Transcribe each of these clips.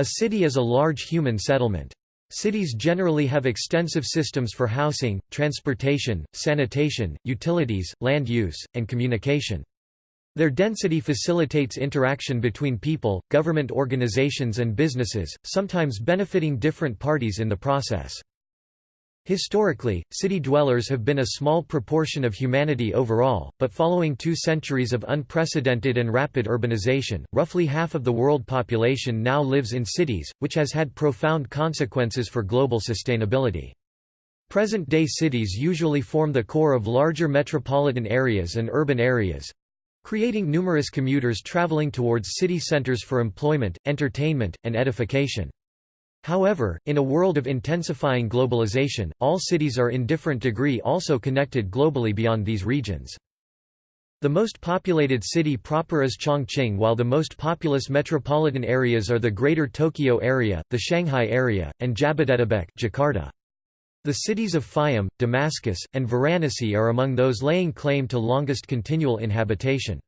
A city is a large human settlement. Cities generally have extensive systems for housing, transportation, sanitation, utilities, land use, and communication. Their density facilitates interaction between people, government organizations and businesses, sometimes benefiting different parties in the process. Historically, city dwellers have been a small proportion of humanity overall, but following two centuries of unprecedented and rapid urbanization, roughly half of the world population now lives in cities, which has had profound consequences for global sustainability. Present-day cities usually form the core of larger metropolitan areas and urban areas—creating numerous commuters traveling towards city centers for employment, entertainment, and edification. However, in a world of intensifying globalization, all cities are in different degree also connected globally beyond these regions. The most populated city proper is Chongqing while the most populous metropolitan areas are the Greater Tokyo area, the Shanghai area, and Jabodetabek Jakarta. The cities of Fayum, Damascus, and Varanasi are among those laying claim to longest continual inhabitation.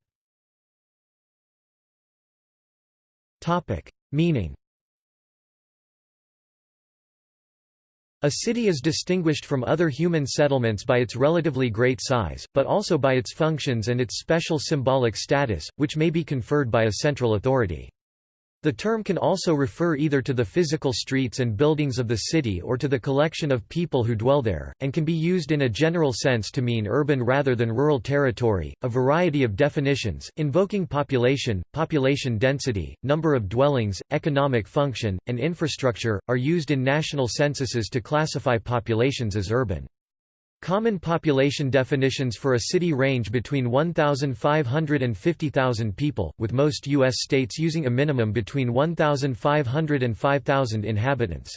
Meaning A city is distinguished from other human settlements by its relatively great size, but also by its functions and its special symbolic status, which may be conferred by a central authority. The term can also refer either to the physical streets and buildings of the city or to the collection of people who dwell there, and can be used in a general sense to mean urban rather than rural territory. A variety of definitions, invoking population, population density, number of dwellings, economic function, and infrastructure, are used in national censuses to classify populations as urban. Common population definitions for a city range between 1,500 and 50,000 people, with most U.S. states using a minimum between 1,500 and 5,000 inhabitants.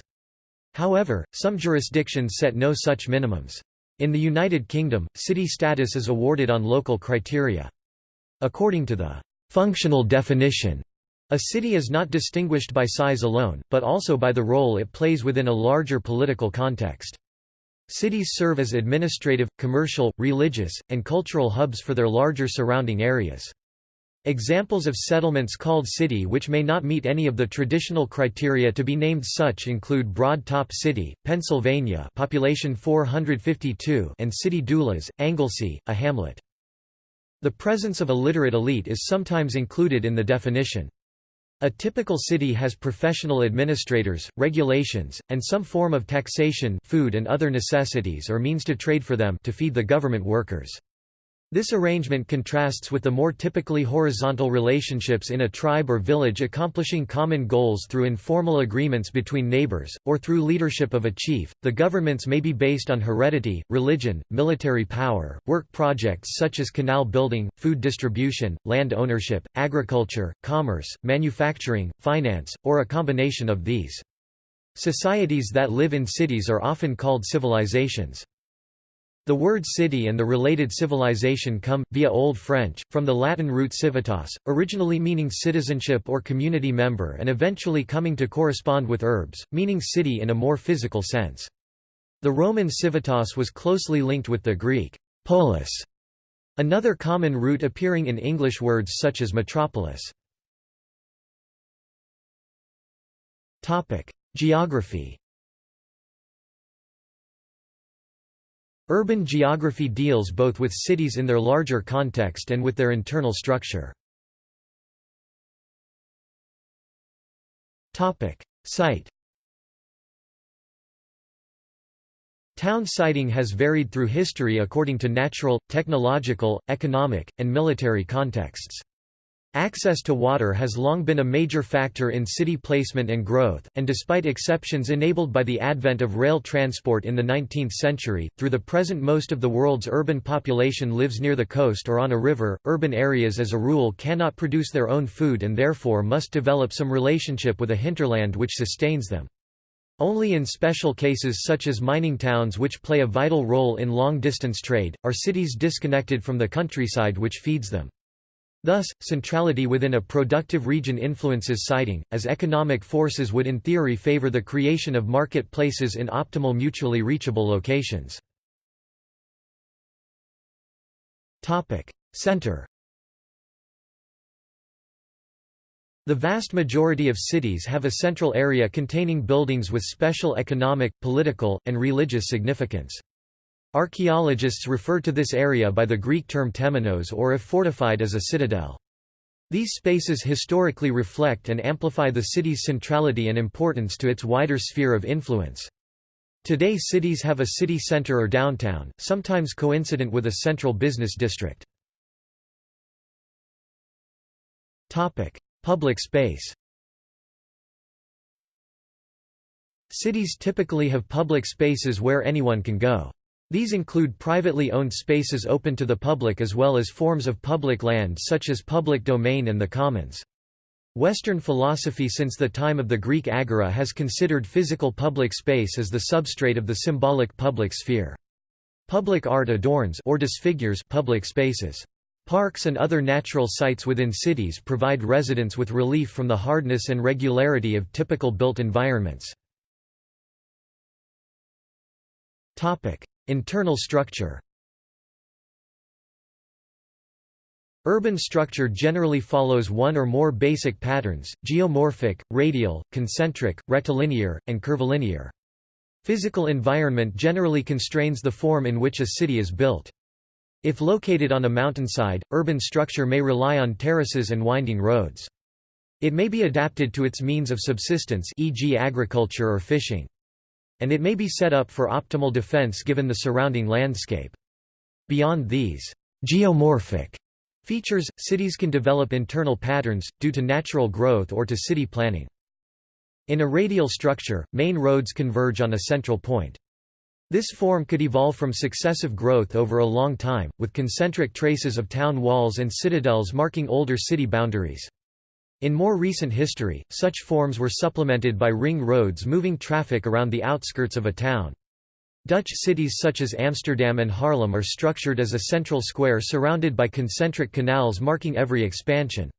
However, some jurisdictions set no such minimums. In the United Kingdom, city status is awarded on local criteria. According to the functional definition, a city is not distinguished by size alone, but also by the role it plays within a larger political context. Cities serve as administrative, commercial, religious, and cultural hubs for their larger surrounding areas. Examples of settlements called city which may not meet any of the traditional criteria to be named such include Broad Top City, Pennsylvania population 452 and City Dulas, Anglesey, a hamlet. The presence of a literate elite is sometimes included in the definition. A typical city has professional administrators, regulations, and some form of taxation food and other necessities or means to trade for them to feed the government workers. This arrangement contrasts with the more typically horizontal relationships in a tribe or village accomplishing common goals through informal agreements between neighbors, or through leadership of a chief. The governments may be based on heredity, religion, military power, work projects such as canal building, food distribution, land ownership, agriculture, commerce, manufacturing, finance, or a combination of these. Societies that live in cities are often called civilizations. The word city and the related civilization come, via Old French, from the Latin root civitas, originally meaning citizenship or community member and eventually coming to correspond with urbs, meaning city in a more physical sense. The Roman civitas was closely linked with the Greek polis, another common root appearing in English words such as metropolis. Geography Urban geography deals both with cities in their larger context and with their internal structure. Site Town siting has varied through history according to natural, technological, economic, and military contexts. Access to water has long been a major factor in city placement and growth, and despite exceptions enabled by the advent of rail transport in the 19th century, through the present most of the world's urban population lives near the coast or on a river. Urban areas as a rule cannot produce their own food and therefore must develop some relationship with a hinterland which sustains them. Only in special cases such as mining towns which play a vital role in long-distance trade, are cities disconnected from the countryside which feeds them. Thus, centrality within a productive region influences siting, as economic forces would in theory favor the creation of market places in optimal mutually reachable locations. Center The vast majority of cities have a central area containing buildings with special economic, political, and religious significance. Archaeologists refer to this area by the Greek term temenos or if fortified as a citadel. These spaces historically reflect and amplify the city's centrality and importance to its wider sphere of influence. Today cities have a city center or downtown, sometimes coincident with a central business district. Public space Cities typically have public spaces where anyone can go. These include privately owned spaces open to the public as well as forms of public land such as public domain and the commons. Western philosophy since the time of the Greek agora has considered physical public space as the substrate of the symbolic public sphere. Public art adorns or disfigures public spaces. Parks and other natural sites within cities provide residents with relief from the hardness and regularity of typical built environments. Internal structure Urban structure generally follows one or more basic patterns, geomorphic, radial, concentric, rectilinear, and curvilinear. Physical environment generally constrains the form in which a city is built. If located on a mountainside, urban structure may rely on terraces and winding roads. It may be adapted to its means of subsistence e.g. agriculture or fishing. And it may be set up for optimal defense given the surrounding landscape. Beyond these geomorphic features, cities can develop internal patterns, due to natural growth or to city planning. In a radial structure, main roads converge on a central point. This form could evolve from successive growth over a long time, with concentric traces of town walls and citadels marking older city boundaries. In more recent history, such forms were supplemented by ring roads moving traffic around the outskirts of a town. Dutch cities such as Amsterdam and Haarlem are structured as a central square surrounded by concentric canals marking every expansion.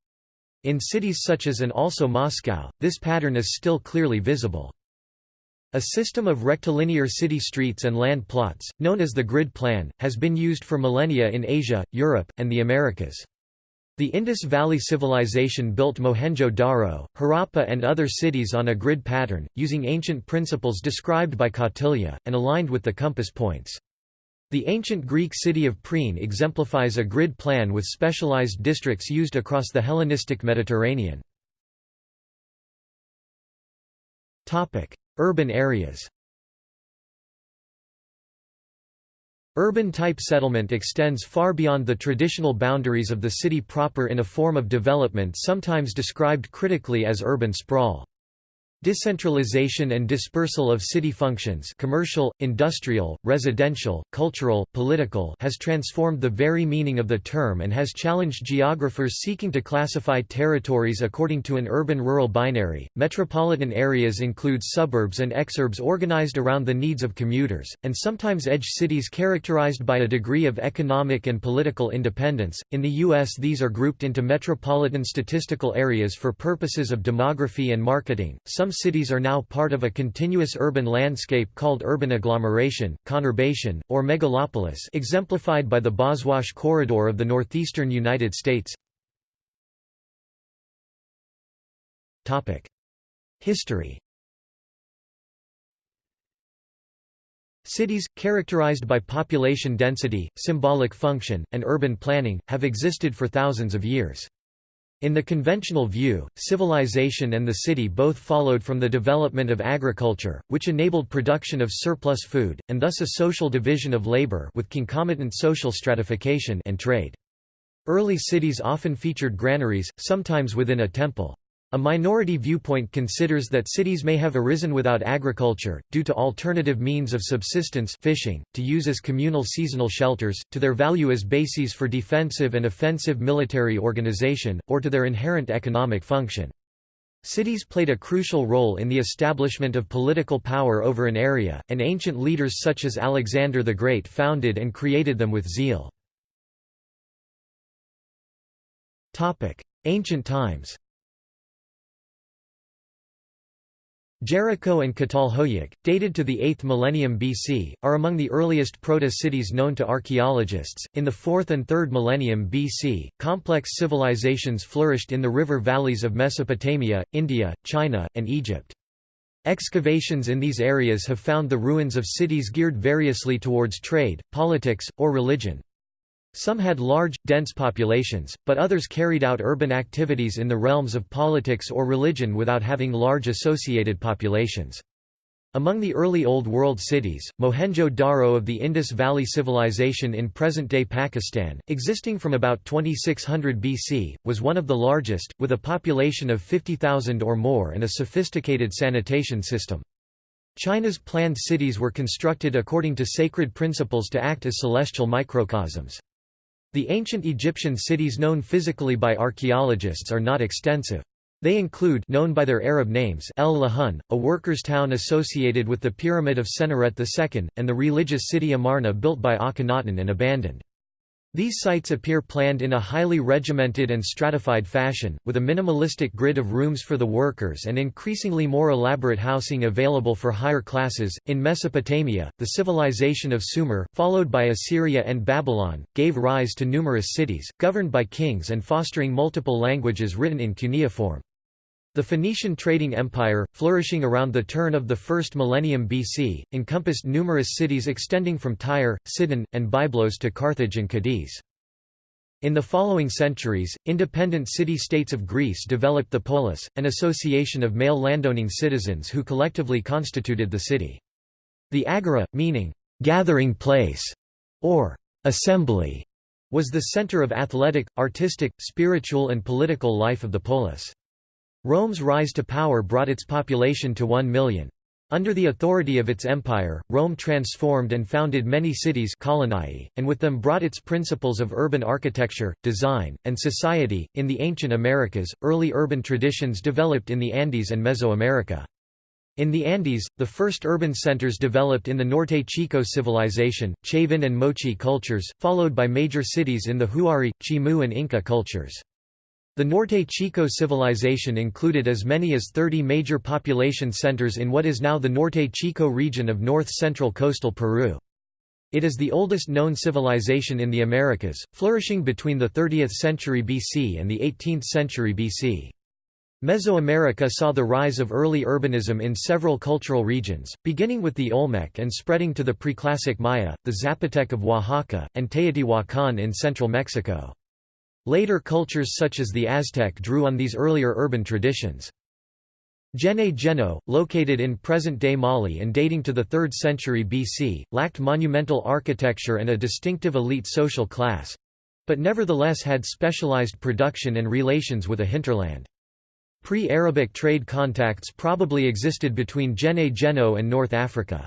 In cities such as and also Moscow, this pattern is still clearly visible. A system of rectilinear city streets and land plots, known as the grid plan, has been used for millennia in Asia, Europe, and the Americas. The Indus Valley Civilization built Mohenjo-Daro, Harappa and other cities on a grid pattern, using ancient principles described by Kautilya, and aligned with the compass points. The ancient Greek city of Priene exemplifies a grid plan with specialized districts used across the Hellenistic Mediterranean. Urban areas Urban-type settlement extends far beyond the traditional boundaries of the city proper in a form of development sometimes described critically as urban sprawl. Decentralization and dispersal of city functions commercial, industrial, residential, cultural, political has transformed the very meaning of the term and has challenged geographers seeking to classify territories according to an urban-rural binary. Metropolitan areas include suburbs and exurbs organized around the needs of commuters, and sometimes edge cities characterized by a degree of economic and political independence. In the U.S., these are grouped into metropolitan statistical areas for purposes of demography and marketing. Some some cities are now part of a continuous urban landscape called urban agglomeration, conurbation, or megalopolis exemplified by the Boswash Corridor of the northeastern United States. History Cities, characterized by population density, symbolic function, and urban planning, have existed for thousands of years. In the conventional view, civilization and the city both followed from the development of agriculture, which enabled production of surplus food, and thus a social division of labor with concomitant social stratification and trade. Early cities often featured granaries, sometimes within a temple. A minority viewpoint considers that cities may have arisen without agriculture, due to alternative means of subsistence fishing, to use as communal seasonal shelters, to their value as bases for defensive and offensive military organization, or to their inherent economic function. Cities played a crucial role in the establishment of political power over an area, and ancient leaders such as Alexander the Great founded and created them with zeal. Ancient times Jericho and Catalhoyuk, dated to the 8th millennium BC, are among the earliest proto-cities known to archaeologists. In the 4th and 3rd millennium BC, complex civilizations flourished in the river valleys of Mesopotamia, India, China, and Egypt. Excavations in these areas have found the ruins of cities geared variously towards trade, politics, or religion. Some had large, dense populations, but others carried out urban activities in the realms of politics or religion without having large associated populations. Among the early Old World cities, Mohenjo-Daro of the Indus Valley Civilization in present-day Pakistan, existing from about 2600 BC, was one of the largest, with a population of 50,000 or more and a sophisticated sanitation system. China's planned cities were constructed according to sacred principles to act as celestial microcosms. The ancient Egyptian cities known physically by archaeologists are not extensive. They include known by their Arab names El Lahun, a workers' town associated with the Pyramid of Senusret II, and the religious city Amarna built by Akhenaten and abandoned. These sites appear planned in a highly regimented and stratified fashion, with a minimalistic grid of rooms for the workers and increasingly more elaborate housing available for higher classes. In Mesopotamia, the civilization of Sumer, followed by Assyria and Babylon, gave rise to numerous cities, governed by kings and fostering multiple languages written in cuneiform. The Phoenician trading empire, flourishing around the turn of the first millennium BC, encompassed numerous cities extending from Tyre, Sidon, and Byblos to Carthage and Cadiz. In the following centuries, independent city-states of Greece developed the polis, an association of male landowning citizens who collectively constituted the city. The agora, meaning, "...gathering place", or "...assembly", was the center of athletic, artistic, spiritual and political life of the polis. Rome's rise to power brought its population to 1 million. Under the authority of its empire, Rome transformed and founded many cities colonii, and with them brought its principles of urban architecture, design, and society. In the ancient Americas, early urban traditions developed in the Andes and Mesoamerica. In the Andes, the first urban centers developed in the Norte Chico civilization, Chavin and Moche cultures, followed by major cities in the Huari, Chimu and Inca cultures. The Norte Chico civilization included as many as 30 major population centers in what is now the Norte Chico region of north-central coastal Peru. It is the oldest known civilization in the Americas, flourishing between the 30th century BC and the 18th century BC. Mesoamerica saw the rise of early urbanism in several cultural regions, beginning with the Olmec and spreading to the preclassic Maya, the Zapotec of Oaxaca, and Teotihuacan in central Mexico. Later cultures such as the Aztec drew on these earlier urban traditions. Djenné-Djenno, located in present-day Mali and dating to the 3rd century BC, lacked monumental architecture and a distinctive elite social class—but nevertheless had specialized production and relations with a hinterland. Pre-Arabic trade contacts probably existed between Djenné-Djenno and North Africa.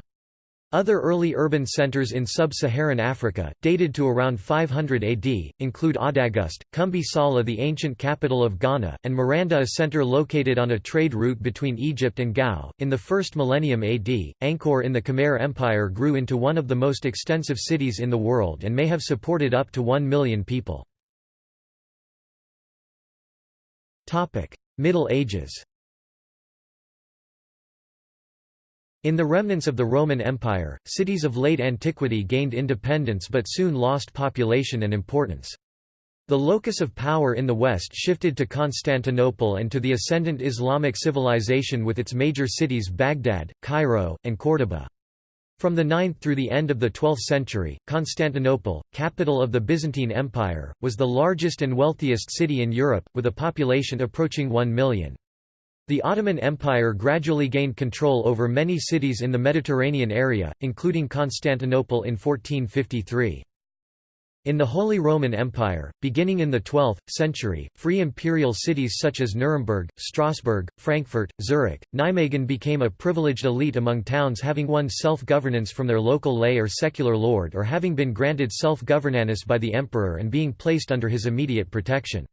Other early urban centers in sub-Saharan Africa, dated to around 500 AD, include Awdaghust, Kumbi Saleh the ancient capital of Ghana, and Maranda a center located on a trade route between Egypt and Gao. In the first millennium AD, Angkor in the Khmer Empire grew into one of the most extensive cities in the world and may have supported up to 1 million people. Middle Ages In the remnants of the Roman Empire, cities of late antiquity gained independence but soon lost population and importance. The locus of power in the west shifted to Constantinople and to the ascendant Islamic civilization with its major cities Baghdad, Cairo, and Córdoba. From the 9th through the end of the 12th century, Constantinople, capital of the Byzantine Empire, was the largest and wealthiest city in Europe, with a population approaching 1 million. The Ottoman Empire gradually gained control over many cities in the Mediterranean area, including Constantinople in 1453. In the Holy Roman Empire, beginning in the 12th century, free imperial cities such as Nuremberg, Strasbourg, Frankfurt, Zurich, Nijmegen became a privileged elite among towns having won self-governance from their local lay or secular lord or having been granted self-governance by the emperor and being placed under his immediate protection.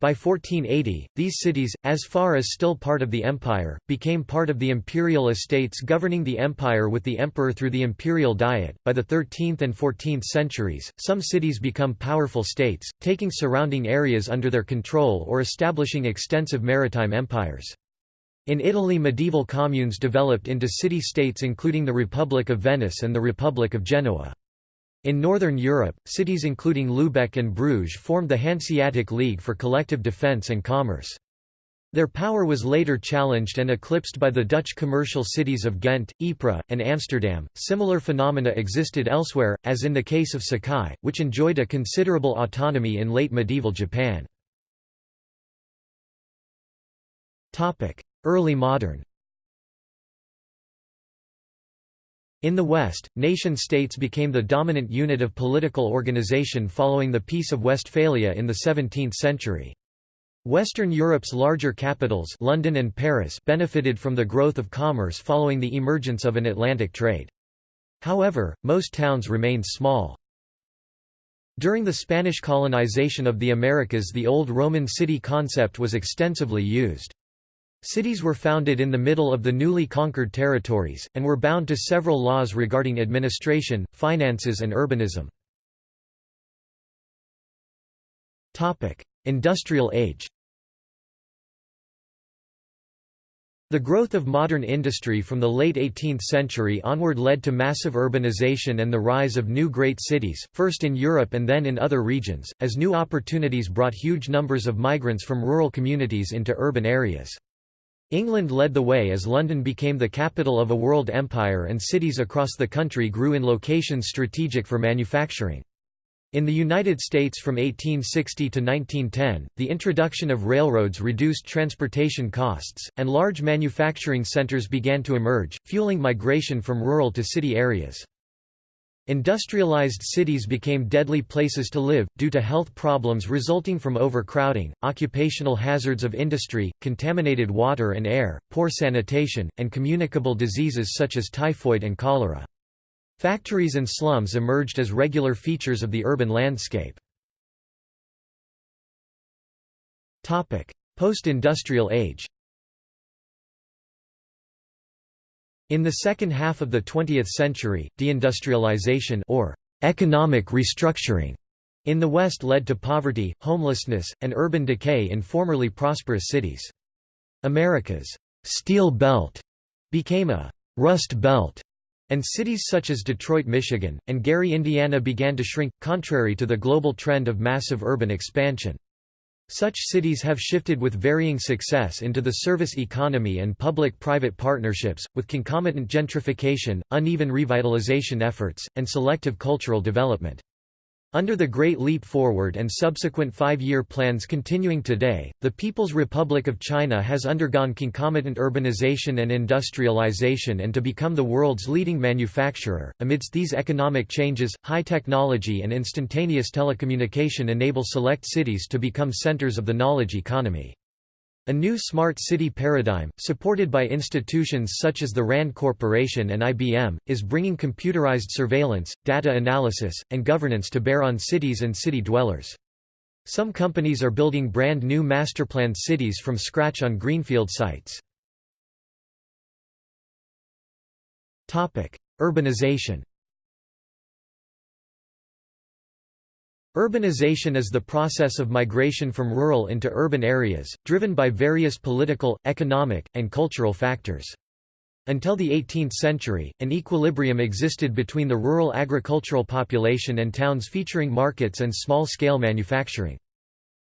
By 1480, these cities, as far as still part of the empire, became part of the imperial estates governing the empire with the emperor through the imperial diet. By the 13th and 14th centuries, some cities become powerful states, taking surrounding areas under their control or establishing extensive maritime empires. In Italy medieval communes developed into city-states including the Republic of Venice and the Republic of Genoa. In Northern Europe, cities including Lübeck and Bruges formed the Hanseatic League for collective defence and commerce. Their power was later challenged and eclipsed by the Dutch commercial cities of Ghent, Ypres, and Amsterdam. Similar phenomena existed elsewhere, as in the case of Sakai, which enjoyed a considerable autonomy in late medieval Japan. Early modern In the West, nation-states became the dominant unit of political organization following the Peace of Westphalia in the 17th century. Western Europe's larger capitals London and Paris benefited from the growth of commerce following the emergence of an Atlantic trade. However, most towns remained small. During the Spanish colonization of the Americas the old Roman city concept was extensively used. Cities were founded in the middle of the newly conquered territories, and were bound to several laws regarding administration, finances and urbanism. Industrial age The growth of modern industry from the late 18th century onward led to massive urbanization and the rise of new great cities, first in Europe and then in other regions, as new opportunities brought huge numbers of migrants from rural communities into urban areas. England led the way as London became the capital of a world empire and cities across the country grew in locations strategic for manufacturing. In the United States from 1860 to 1910, the introduction of railroads reduced transportation costs, and large manufacturing centers began to emerge, fueling migration from rural to city areas. Industrialized cities became deadly places to live, due to health problems resulting from overcrowding, occupational hazards of industry, contaminated water and air, poor sanitation, and communicable diseases such as typhoid and cholera. Factories and slums emerged as regular features of the urban landscape. Post-industrial age In the second half of the 20th century, deindustrialization or economic restructuring in the West led to poverty, homelessness, and urban decay in formerly prosperous cities. America's «Steel Belt» became a «Rust Belt», and cities such as Detroit, Michigan, and Gary, Indiana began to shrink, contrary to the global trend of massive urban expansion. Such cities have shifted with varying success into the service economy and public-private partnerships, with concomitant gentrification, uneven revitalization efforts, and selective cultural development. Under the Great Leap Forward and subsequent five-year plans continuing today, the People's Republic of China has undergone concomitant urbanization and industrialization and to become the world's leading manufacturer. Amidst these economic changes, high technology and instantaneous telecommunication enable select cities to become centers of the knowledge economy. A new smart city paradigm, supported by institutions such as the RAND Corporation and IBM, is bringing computerized surveillance, data analysis, and governance to bear on cities and city dwellers. Some companies are building brand new masterplanned cities from scratch on greenfield sites. Urbanization Urbanization is the process of migration from rural into urban areas, driven by various political, economic, and cultural factors. Until the 18th century, an equilibrium existed between the rural agricultural population and towns featuring markets and small-scale manufacturing.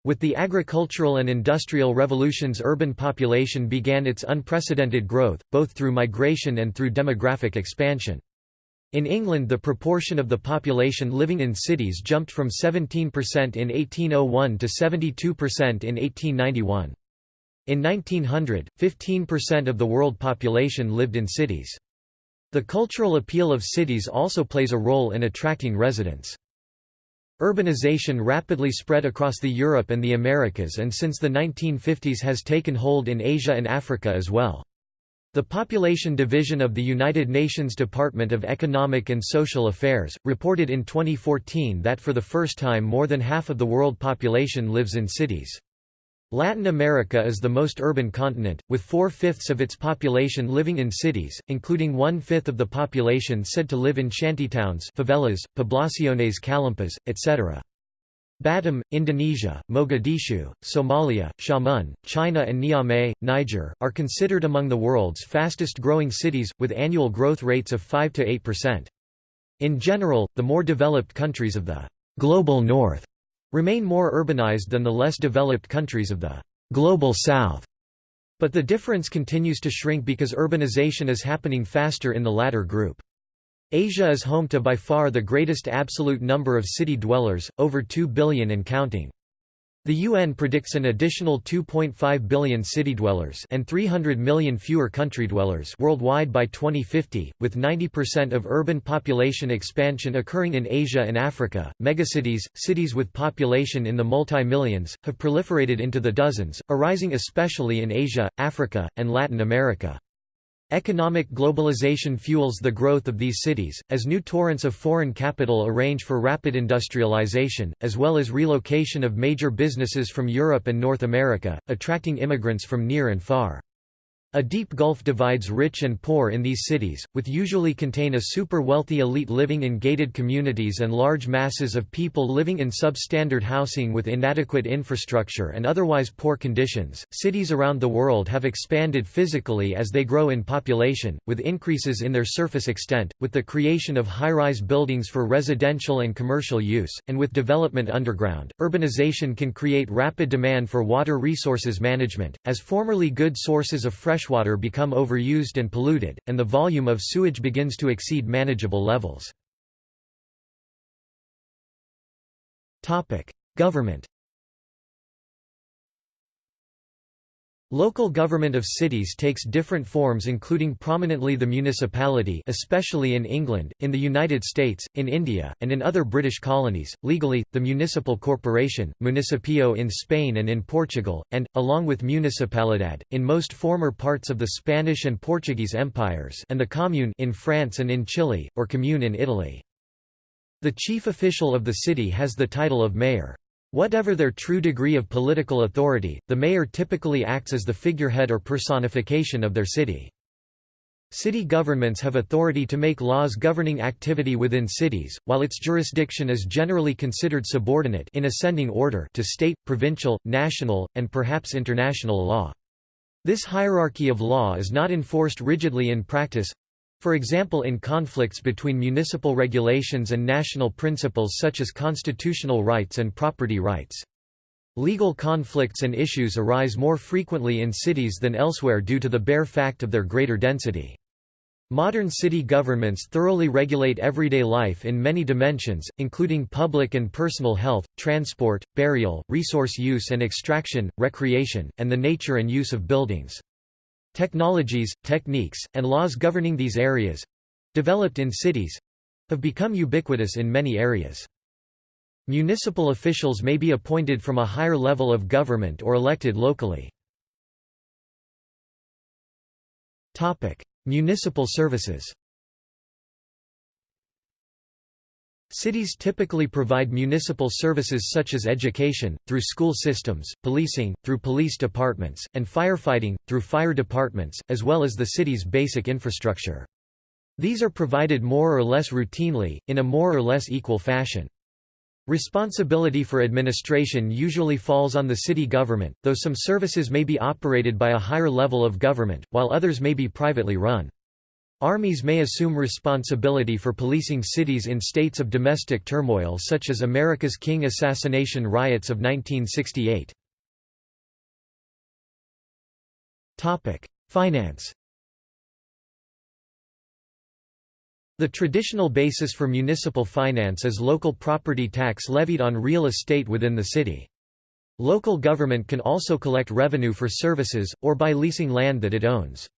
With the agricultural and industrial revolutions urban population began its unprecedented growth, both through migration and through demographic expansion. In England the proportion of the population living in cities jumped from 17% in 1801 to 72% in 1891. In 1900, 15% of the world population lived in cities. The cultural appeal of cities also plays a role in attracting residents. Urbanization rapidly spread across the Europe and the Americas and since the 1950s has taken hold in Asia and Africa as well. The Population Division of the United Nations Department of Economic and Social Affairs, reported in 2014 that for the first time more than half of the world population lives in cities. Latin America is the most urban continent, with four-fifths of its population living in cities, including one-fifth of the population said to live in shantytowns favelas, poblaciones callampas, etc. Batam, Indonesia, Mogadishu, Somalia, Xiamen, China and Niamey, Niger, are considered among the world's fastest-growing cities, with annual growth rates of 5–8%. In general, the more developed countries of the «global north» remain more urbanized than the less developed countries of the «global south». But the difference continues to shrink because urbanization is happening faster in the latter group. Asia is home to by far the greatest absolute number of city dwellers, over 2 billion and counting. The UN predicts an additional 2.5 billion city dwellers and 300 million fewer country dwellers worldwide by 2050, with 90% of urban population expansion occurring in Asia and Africa. Megacities, cities with population in the multi-millions, have proliferated into the dozens, arising especially in Asia, Africa, and Latin America. Economic globalization fuels the growth of these cities, as new torrents of foreign capital arrange for rapid industrialization, as well as relocation of major businesses from Europe and North America, attracting immigrants from near and far. A deep gulf divides rich and poor in these cities, with usually contain a super-wealthy elite living in gated communities and large masses of people living in substandard housing with inadequate infrastructure and otherwise poor conditions. Cities around the world have expanded physically as they grow in population, with increases in their surface extent, with the creation of high-rise buildings for residential and commercial use, and with development underground. Urbanization can create rapid demand for water resources management, as formerly good sources of fresh freshwater become overused and polluted, and the volume of sewage begins to exceed manageable levels. Government Local government of cities takes different forms including prominently the municipality especially in England, in the United States, in India, and in other British colonies, legally, the municipal corporation, municipio in Spain and in Portugal, and, along with municipalidad, in most former parts of the Spanish and Portuguese empires and the commune in France and in Chile, or commune in Italy. The chief official of the city has the title of mayor. Whatever their true degree of political authority, the mayor typically acts as the figurehead or personification of their city. City governments have authority to make laws governing activity within cities, while its jurisdiction is generally considered subordinate in ascending order to state, provincial, national, and perhaps international law. This hierarchy of law is not enforced rigidly in practice, for example in conflicts between municipal regulations and national principles such as constitutional rights and property rights. Legal conflicts and issues arise more frequently in cities than elsewhere due to the bare fact of their greater density. Modern city governments thoroughly regulate everyday life in many dimensions, including public and personal health, transport, burial, resource use and extraction, recreation, and the nature and use of buildings. Technologies, techniques, and laws governing these areas—developed in cities—have become ubiquitous in many areas. Municipal officials may be appointed from a higher level of government or elected locally. Topic: Municipal services Cities typically provide municipal services such as education, through school systems, policing, through police departments, and firefighting, through fire departments, as well as the city's basic infrastructure. These are provided more or less routinely, in a more or less equal fashion. Responsibility for administration usually falls on the city government, though some services may be operated by a higher level of government, while others may be privately run. Armies may assume responsibility for policing cities in states of domestic turmoil such as America's King assassination riots of 1968. Finance The traditional basis for municipal finance is local property tax levied on real estate within the city. Local government can also collect revenue for services, or by leasing land that it owns.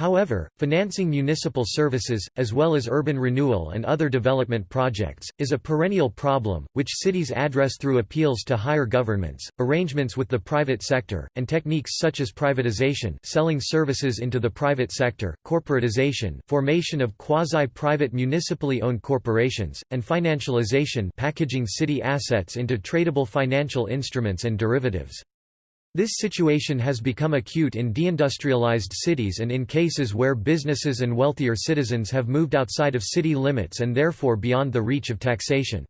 However, financing municipal services, as well as urban renewal and other development projects, is a perennial problem, which cities address through appeals to higher governments, arrangements with the private sector, and techniques such as privatization selling services into the private sector, corporatization formation of quasi-private municipally owned corporations, and financialization packaging city assets into tradable financial instruments and derivatives. This situation has become acute in deindustrialized cities and in cases where businesses and wealthier citizens have moved outside of city limits and therefore beyond the reach of taxation.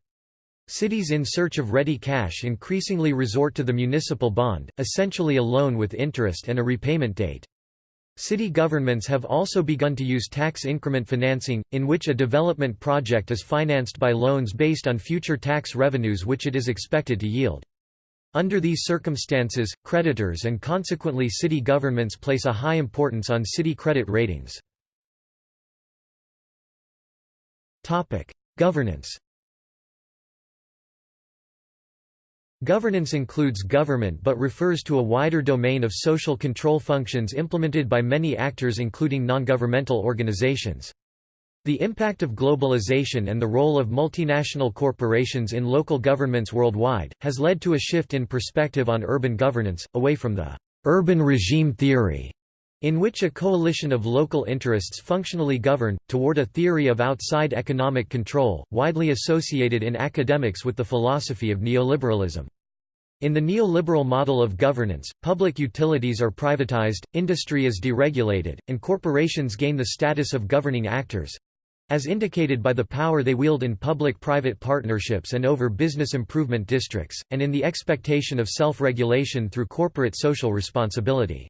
Cities in search of ready cash increasingly resort to the municipal bond, essentially a loan with interest and a repayment date. City governments have also begun to use tax increment financing, in which a development project is financed by loans based on future tax revenues which it is expected to yield. Under these circumstances, creditors and consequently city governments place a high importance on city credit ratings. Governance Governance includes government but refers to a wider domain of social control functions implemented by many actors including non-governmental organizations. The impact of globalization and the role of multinational corporations in local governments worldwide, has led to a shift in perspective on urban governance, away from the urban regime theory in which a coalition of local interests functionally govern, toward a theory of outside economic control, widely associated in academics with the philosophy of neoliberalism. In the neoliberal model of governance, public utilities are privatized, industry is deregulated, and corporations gain the status of governing actors—as indicated by the power they wield in public-private partnerships and over business improvement districts, and in the expectation of self-regulation through corporate social responsibility.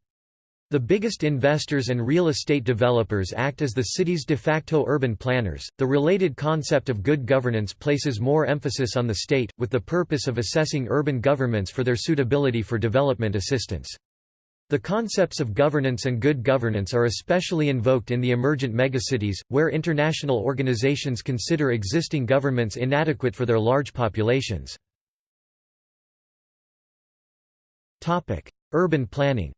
The biggest investors and real estate developers act as the city's de facto urban planners. The related concept of good governance places more emphasis on the state, with the purpose of assessing urban governments for their suitability for development assistance. The concepts of governance and good governance are especially invoked in the emergent megacities, where international organizations consider existing governments inadequate for their large populations. Urban planning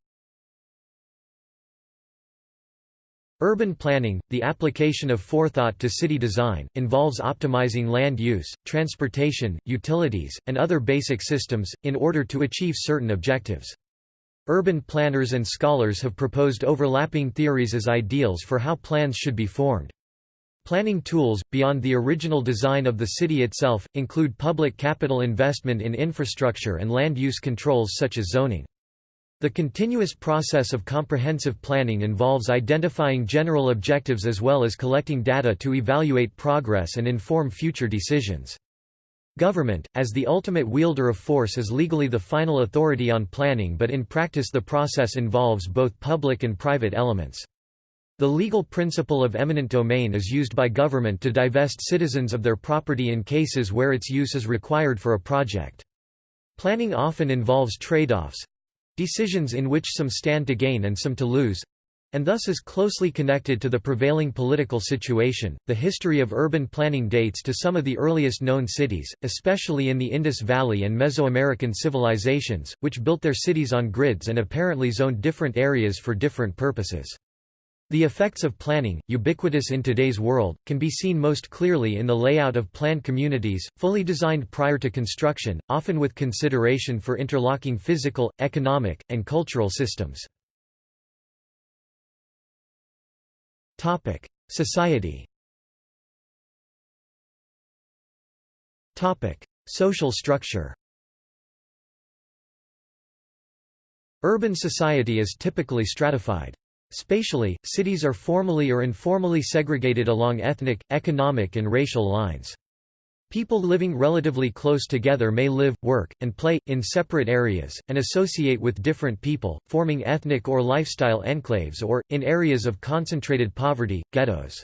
Urban planning, the application of forethought to city design, involves optimizing land use, transportation, utilities, and other basic systems, in order to achieve certain objectives. Urban planners and scholars have proposed overlapping theories as ideals for how plans should be formed. Planning tools, beyond the original design of the city itself, include public capital investment in infrastructure and land use controls such as zoning. The continuous process of comprehensive planning involves identifying general objectives as well as collecting data to evaluate progress and inform future decisions. Government, as the ultimate wielder of force is legally the final authority on planning but in practice the process involves both public and private elements. The legal principle of eminent domain is used by government to divest citizens of their property in cases where its use is required for a project. Planning often involves trade-offs, Decisions in which some stand to gain and some to lose and thus is closely connected to the prevailing political situation. The history of urban planning dates to some of the earliest known cities, especially in the Indus Valley and Mesoamerican civilizations, which built their cities on grids and apparently zoned different areas for different purposes. The effects of planning, ubiquitous in today's world, can be seen most clearly in the layout of planned communities, fully designed prior to construction, often with consideration for interlocking physical, economic, and cultural systems. Society Topic: Social structure Urban society is typically stratified. Spatially, cities are formally or informally segregated along ethnic, economic and racial lines. People living relatively close together may live, work, and play, in separate areas, and associate with different people, forming ethnic or lifestyle enclaves or, in areas of concentrated poverty, ghettos.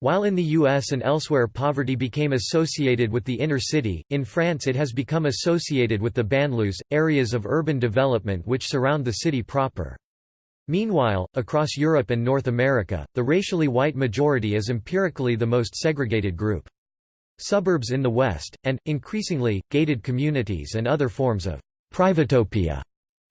While in the US and elsewhere poverty became associated with the inner city, in France it has become associated with the banlieues, areas of urban development which surround the city proper. Meanwhile, across Europe and North America, the racially white majority is empirically the most segregated group. Suburbs in the West, and, increasingly, gated communities and other forms of privatopia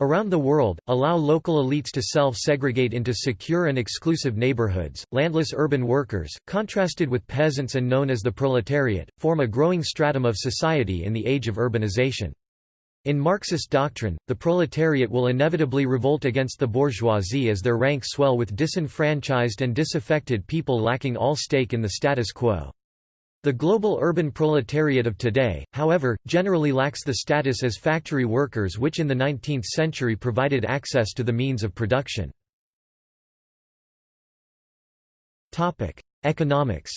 around the world, allow local elites to self-segregate into secure and exclusive neighborhoods. Landless urban workers, contrasted with peasants and known as the proletariat, form a growing stratum of society in the age of urbanization. In Marxist doctrine, the proletariat will inevitably revolt against the bourgeoisie as their ranks swell with disenfranchised and disaffected people lacking all stake in the status quo. The global urban proletariat of today, however, generally lacks the status as factory workers which in the 19th century provided access to the means of production. Economics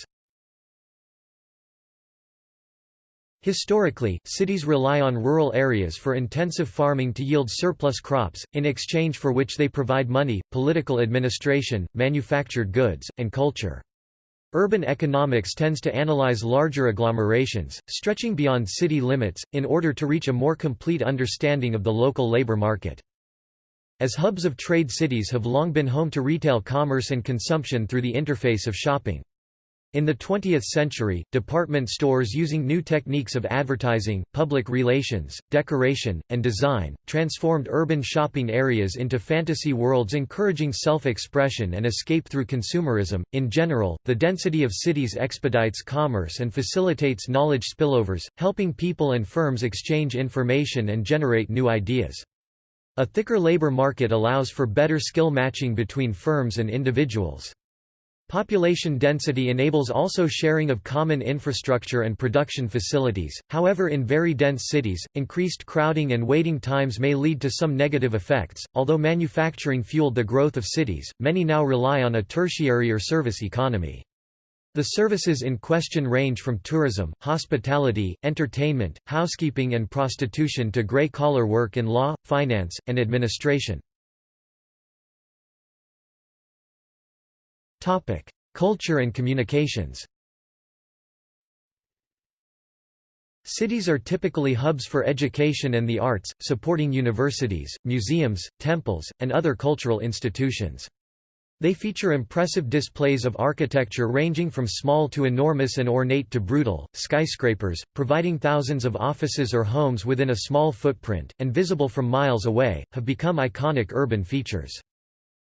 Historically, cities rely on rural areas for intensive farming to yield surplus crops, in exchange for which they provide money, political administration, manufactured goods, and culture. Urban economics tends to analyze larger agglomerations, stretching beyond city limits, in order to reach a more complete understanding of the local labor market. As hubs of trade cities have long been home to retail commerce and consumption through the interface of shopping. In the 20th century, department stores using new techniques of advertising, public relations, decoration, and design, transformed urban shopping areas into fantasy worlds encouraging self-expression and escape through consumerism. In general, the density of cities expedites commerce and facilitates knowledge spillovers, helping people and firms exchange information and generate new ideas. A thicker labor market allows for better skill matching between firms and individuals. Population density enables also sharing of common infrastructure and production facilities, however in very dense cities, increased crowding and waiting times may lead to some negative effects. Although manufacturing fueled the growth of cities, many now rely on a tertiary or service economy. The services in question range from tourism, hospitality, entertainment, housekeeping and prostitution to grey-collar work in law, finance, and administration. Culture and communications. Cities are typically hubs for education and the arts, supporting universities, museums, temples, and other cultural institutions. They feature impressive displays of architecture ranging from small to enormous and ornate to brutal, skyscrapers, providing thousands of offices or homes within a small footprint, and visible from miles away, have become iconic urban features.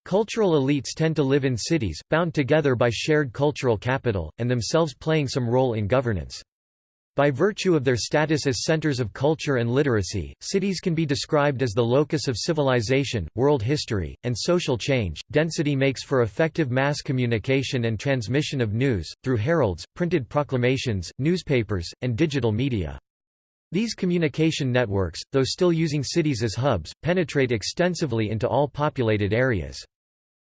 Cultural elites tend to live in cities, bound together by shared cultural capital, and themselves playing some role in governance. By virtue of their status as centers of culture and literacy, cities can be described as the locus of civilization, world history, and social change. Density makes for effective mass communication and transmission of news, through heralds, printed proclamations, newspapers, and digital media. These communication networks, though still using cities as hubs, penetrate extensively into all populated areas.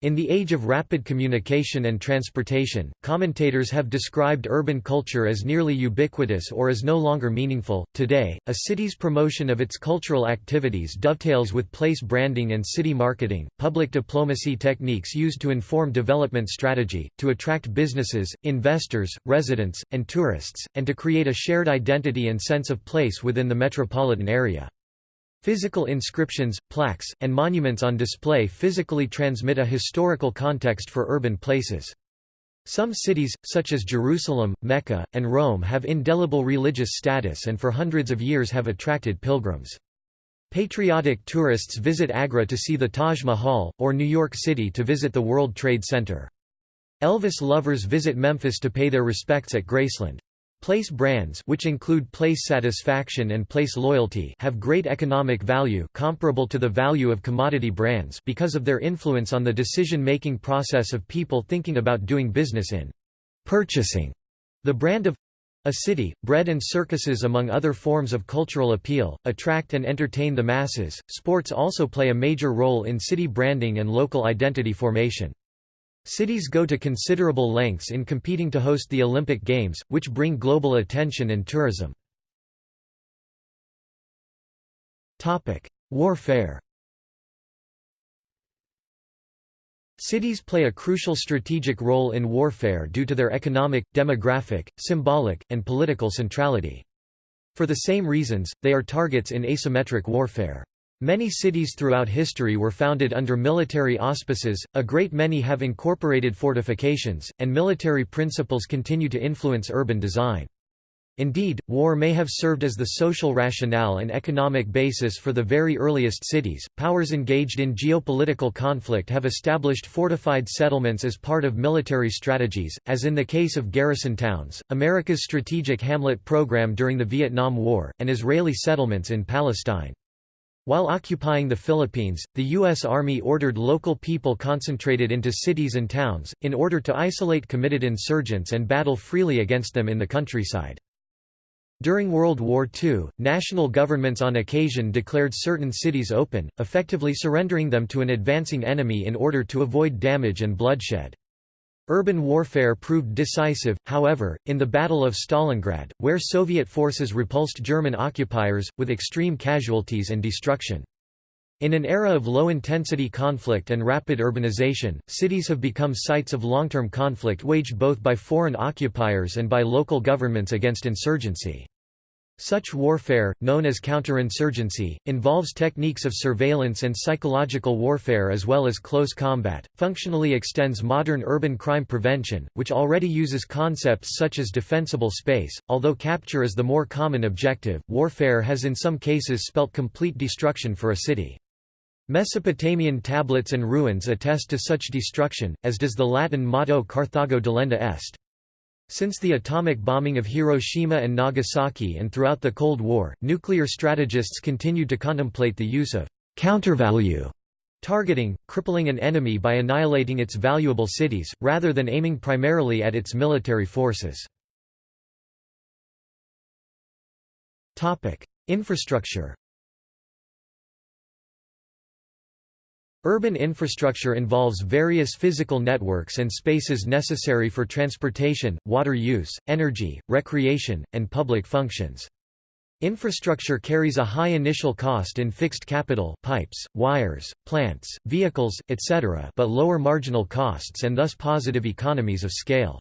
In the age of rapid communication and transportation, commentators have described urban culture as nearly ubiquitous or as no longer meaningful. Today, a city's promotion of its cultural activities dovetails with place branding and city marketing, public diplomacy techniques used to inform development strategy, to attract businesses, investors, residents, and tourists, and to create a shared identity and sense of place within the metropolitan area. Physical inscriptions, plaques, and monuments on display physically transmit a historical context for urban places. Some cities, such as Jerusalem, Mecca, and Rome have indelible religious status and for hundreds of years have attracted pilgrims. Patriotic tourists visit Agra to see the Taj Mahal, or New York City to visit the World Trade Center. Elvis lovers visit Memphis to pay their respects at Graceland. Place brands which include place satisfaction and place loyalty have great economic value comparable to the value of commodity brands because of their influence on the decision-making process of people thinking about doing business in purchasing the brand of a city, bread and circuses among other forms of cultural appeal, attract and entertain the masses. Sports also play a major role in city branding and local identity formation. Cities go to considerable lengths in competing to host the Olympic Games, which bring global attention and tourism. Warfare Cities play a crucial strategic role in warfare due to their economic, demographic, symbolic, and political centrality. For the same reasons, they are targets in asymmetric warfare. Many cities throughout history were founded under military auspices, a great many have incorporated fortifications, and military principles continue to influence urban design. Indeed, war may have served as the social rationale and economic basis for the very earliest cities. Powers engaged in geopolitical conflict have established fortified settlements as part of military strategies, as in the case of garrison towns, America's strategic hamlet program during the Vietnam War, and Israeli settlements in Palestine. While occupying the Philippines, the U.S. Army ordered local people concentrated into cities and towns, in order to isolate committed insurgents and battle freely against them in the countryside. During World War II, national governments on occasion declared certain cities open, effectively surrendering them to an advancing enemy in order to avoid damage and bloodshed. Urban warfare proved decisive, however, in the Battle of Stalingrad, where Soviet forces repulsed German occupiers, with extreme casualties and destruction. In an era of low-intensity conflict and rapid urbanization, cities have become sites of long-term conflict waged both by foreign occupiers and by local governments against insurgency. Such warfare, known as counterinsurgency, involves techniques of surveillance and psychological warfare as well as close combat, functionally extends modern urban crime prevention, which already uses concepts such as defensible space. Although capture is the more common objective, warfare has in some cases spelt complete destruction for a city. Mesopotamian tablets and ruins attest to such destruction, as does the Latin motto Carthago delenda est. Since the atomic bombing of Hiroshima and Nagasaki and throughout the Cold War, nuclear strategists continued to contemplate the use of countervalue targeting, crippling an enemy by annihilating its valuable cities, rather than aiming primarily at its military forces. Infrastructure Urban infrastructure involves various physical networks and spaces necessary for transportation, water use, energy, recreation, and public functions. Infrastructure carries a high initial cost in fixed capital pipes, wires, plants, vehicles, etc. but lower marginal costs and thus positive economies of scale.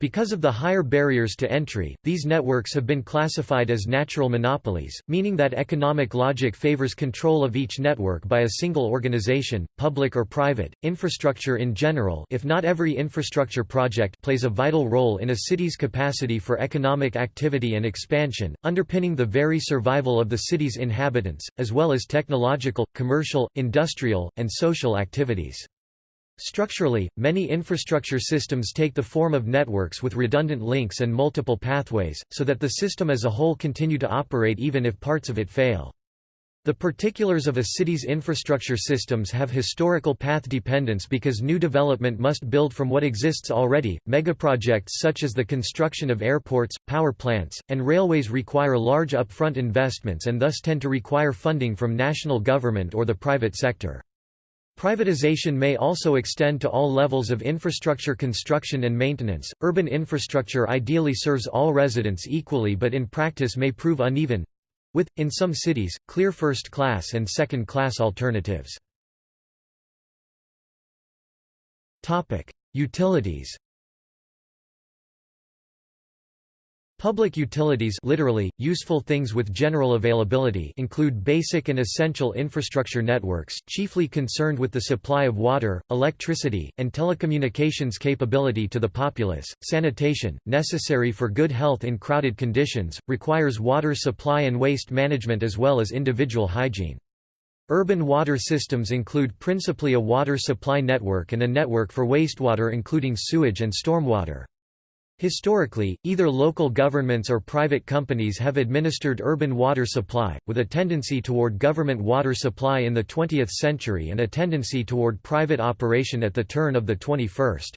Because of the higher barriers to entry, these networks have been classified as natural monopolies, meaning that economic logic favors control of each network by a single organization, public or private. Infrastructure in general, if not every infrastructure project, plays a vital role in a city's capacity for economic activity and expansion, underpinning the very survival of the city's inhabitants, as well as technological, commercial, industrial, and social activities. Structurally, many infrastructure systems take the form of networks with redundant links and multiple pathways, so that the system as a whole continue to operate even if parts of it fail. The particulars of a city's infrastructure systems have historical path dependence because new development must build from what exists already. Megaprojects such as the construction of airports, power plants, and railways require large upfront investments and thus tend to require funding from national government or the private sector. Privatization may also extend to all levels of infrastructure construction and maintenance. Urban infrastructure ideally serves all residents equally but in practice may prove uneven with, in some cities, clear first class and second class alternatives. Utilities Public utilities literally, useful things with general availability include basic and essential infrastructure networks, chiefly concerned with the supply of water, electricity, and telecommunications capability to the populace. Sanitation, necessary for good health in crowded conditions, requires water supply and waste management as well as individual hygiene. Urban water systems include principally a water supply network and a network for wastewater including sewage and stormwater. Historically, either local governments or private companies have administered urban water supply, with a tendency toward government water supply in the 20th century and a tendency toward private operation at the turn of the 21st.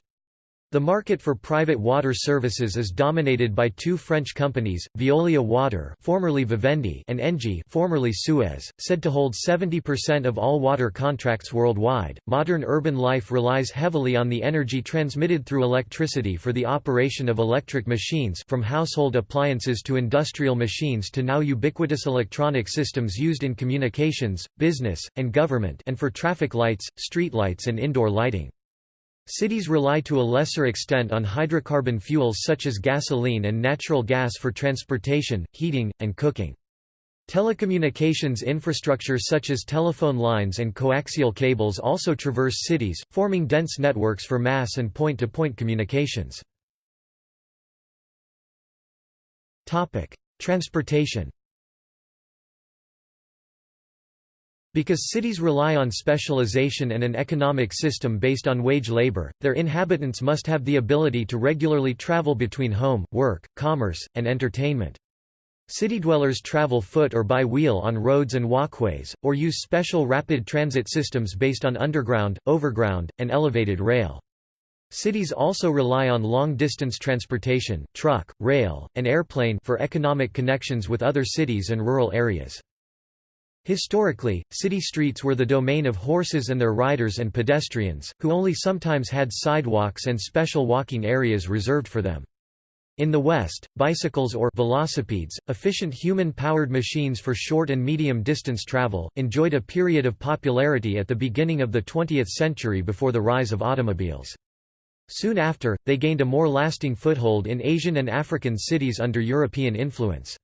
The market for private water services is dominated by two French companies, Veolia Water formerly Vivendi and Engie formerly Suez, said to hold 70% of all water contracts worldwide. Modern urban life relies heavily on the energy transmitted through electricity for the operation of electric machines from household appliances to industrial machines to now ubiquitous electronic systems used in communications, business, and government and for traffic lights, streetlights and indoor lighting. Cities rely to a lesser extent on hydrocarbon fuels such as gasoline and natural gas for transportation, heating, and cooking. Telecommunications infrastructure such as telephone lines and coaxial cables also traverse cities, forming dense networks for mass and point-to-point -point communications. Transportation Because cities rely on specialization and an economic system based on wage labor, their inhabitants must have the ability to regularly travel between home, work, commerce, and entertainment. City dwellers travel foot or by wheel on roads and walkways, or use special rapid transit systems based on underground, overground, and elevated rail. Cities also rely on long-distance transportation truck, rail, and airplane for economic connections with other cities and rural areas. Historically, city streets were the domain of horses and their riders and pedestrians, who only sometimes had sidewalks and special walking areas reserved for them. In the West, bicycles or velocipedes, efficient human-powered machines for short and medium-distance travel, enjoyed a period of popularity at the beginning of the 20th century before the rise of automobiles. Soon after, they gained a more lasting foothold in Asian and African cities under European influence.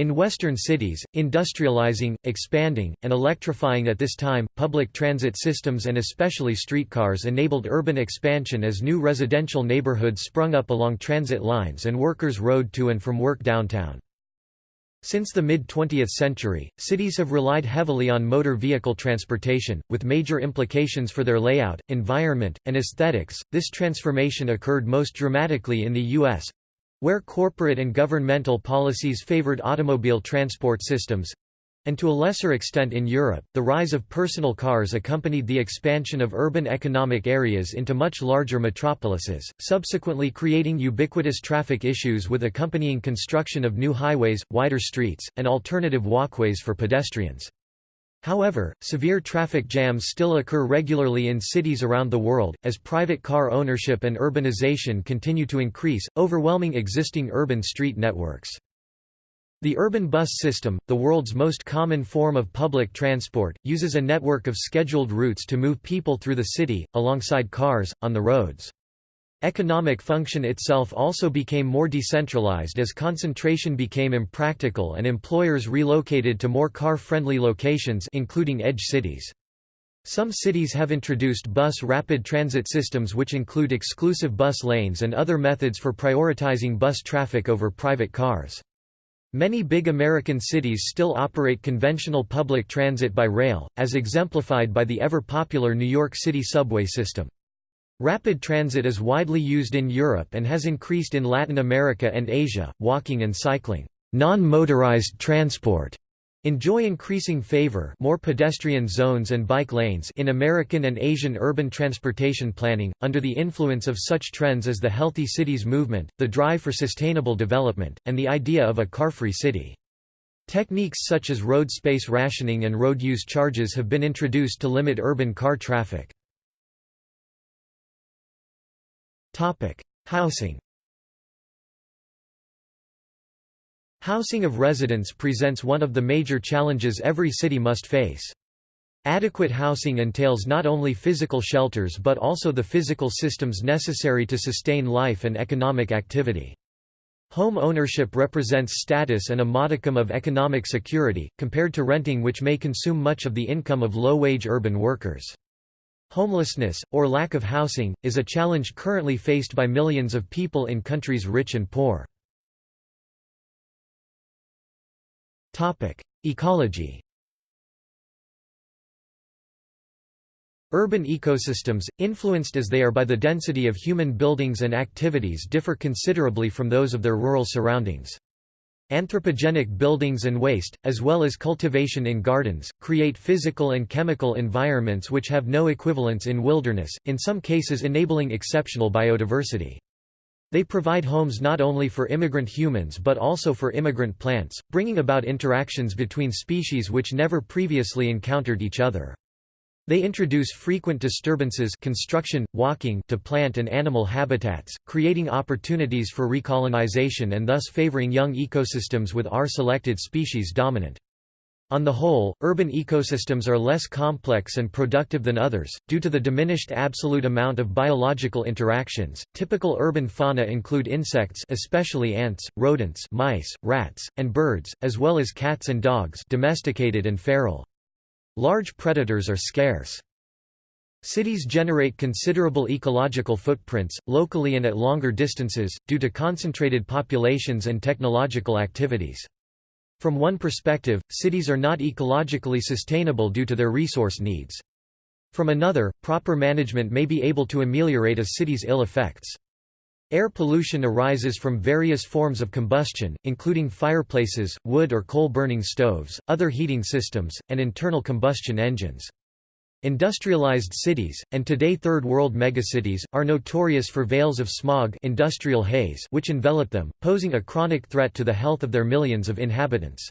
In Western cities, industrializing, expanding, and electrifying at this time, public transit systems and especially streetcars enabled urban expansion as new residential neighborhoods sprung up along transit lines and workers rode to and from work downtown. Since the mid-20th century, cities have relied heavily on motor vehicle transportation, with major implications for their layout, environment, and aesthetics. This transformation occurred most dramatically in the U.S., where corporate and governmental policies favored automobile transport systems, and to a lesser extent in Europe, the rise of personal cars accompanied the expansion of urban economic areas into much larger metropolises, subsequently creating ubiquitous traffic issues with accompanying construction of new highways, wider streets, and alternative walkways for pedestrians. However, severe traffic jams still occur regularly in cities around the world, as private car ownership and urbanization continue to increase, overwhelming existing urban street networks. The urban bus system, the world's most common form of public transport, uses a network of scheduled routes to move people through the city, alongside cars, on the roads. Economic function itself also became more decentralized as concentration became impractical and employers relocated to more car-friendly locations including edge cities. Some cities have introduced bus rapid transit systems which include exclusive bus lanes and other methods for prioritizing bus traffic over private cars. Many big American cities still operate conventional public transit by rail, as exemplified by the ever-popular New York City subway system. Rapid transit is widely used in Europe and has increased in Latin America and Asia. Walking and cycling, non-motorized transport, enjoy increasing favor more pedestrian zones and bike lanes in American and Asian urban transportation planning, under the influence of such trends as the Healthy Cities movement, the drive for sustainable development, and the idea of a car-free city. Techniques such as road space rationing and road use charges have been introduced to limit urban car traffic. Topic: Housing. Housing of residents presents one of the major challenges every city must face. Adequate housing entails not only physical shelters but also the physical systems necessary to sustain life and economic activity. Home ownership represents status and a modicum of economic security, compared to renting which may consume much of the income of low-wage urban workers. Homelessness, or lack of housing, is a challenge currently faced by millions of people in countries rich and poor. Ecology Urban ecosystems, influenced as they are by the density of human buildings and activities differ considerably from those of their rural surroundings. Anthropogenic buildings and waste, as well as cultivation in gardens, create physical and chemical environments which have no equivalents in wilderness, in some cases enabling exceptional biodiversity. They provide homes not only for immigrant humans but also for immigrant plants, bringing about interactions between species which never previously encountered each other. They introduce frequent disturbances construction, walking to plant and animal habitats, creating opportunities for recolonization and thus favoring young ecosystems with R-selected species dominant. On the whole, urban ecosystems are less complex and productive than others, due to the diminished absolute amount of biological interactions. Typical urban fauna include insects, especially ants, rodents, mice, rats, and birds, as well as cats and dogs, domesticated and feral. Large predators are scarce. Cities generate considerable ecological footprints, locally and at longer distances, due to concentrated populations and technological activities. From one perspective, cities are not ecologically sustainable due to their resource needs. From another, proper management may be able to ameliorate a city's ill effects. Air pollution arises from various forms of combustion, including fireplaces, wood or coal-burning stoves, other heating systems, and internal combustion engines. Industrialized cities, and today Third World megacities, are notorious for veils of smog industrial haze which envelop them, posing a chronic threat to the health of their millions of inhabitants.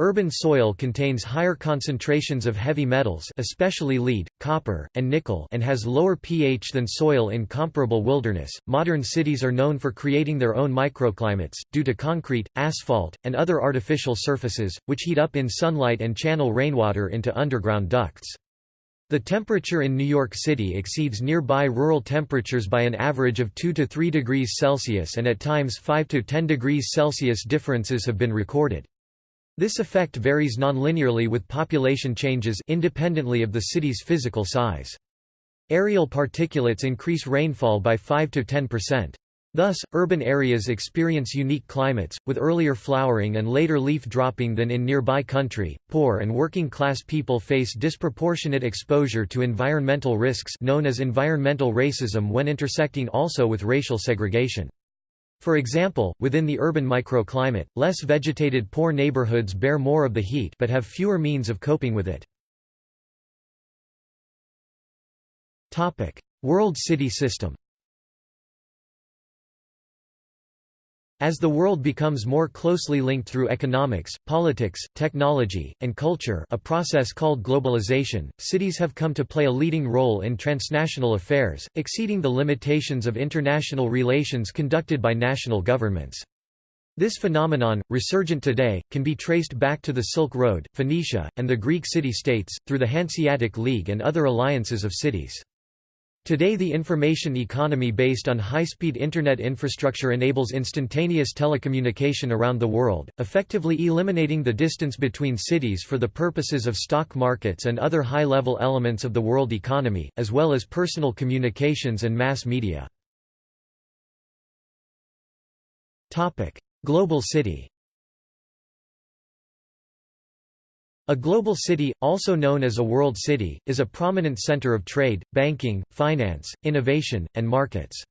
Urban soil contains higher concentrations of heavy metals especially lead, copper, and nickel and has lower pH than soil in comparable wilderness. Modern cities are known for creating their own microclimates, due to concrete, asphalt, and other artificial surfaces, which heat up in sunlight and channel rainwater into underground ducts. The temperature in New York City exceeds nearby rural temperatures by an average of 2 to 3 degrees Celsius and at times 5 to 10 degrees Celsius differences have been recorded. This effect varies nonlinearly with population changes independently of the city's physical size. Aerial particulates increase rainfall by 5 to 10%. Thus, urban areas experience unique climates, with earlier flowering and later leaf dropping than in nearby country. Poor and working class people face disproportionate exposure to environmental risks known as environmental racism when intersecting also with racial segregation. For example, within the urban microclimate, less vegetated poor neighborhoods bear more of the heat but have fewer means of coping with it. World city system As the world becomes more closely linked through economics, politics, technology, and culture a process called globalization, cities have come to play a leading role in transnational affairs, exceeding the limitations of international relations conducted by national governments. This phenomenon, resurgent today, can be traced back to the Silk Road, Phoenicia, and the Greek city-states, through the Hanseatic League and other alliances of cities. Today the information economy based on high-speed Internet infrastructure enables instantaneous telecommunication around the world, effectively eliminating the distance between cities for the purposes of stock markets and other high-level elements of the world economy, as well as personal communications and mass media. Global city A global city, also known as a world city, is a prominent center of trade, banking, finance, innovation, and markets.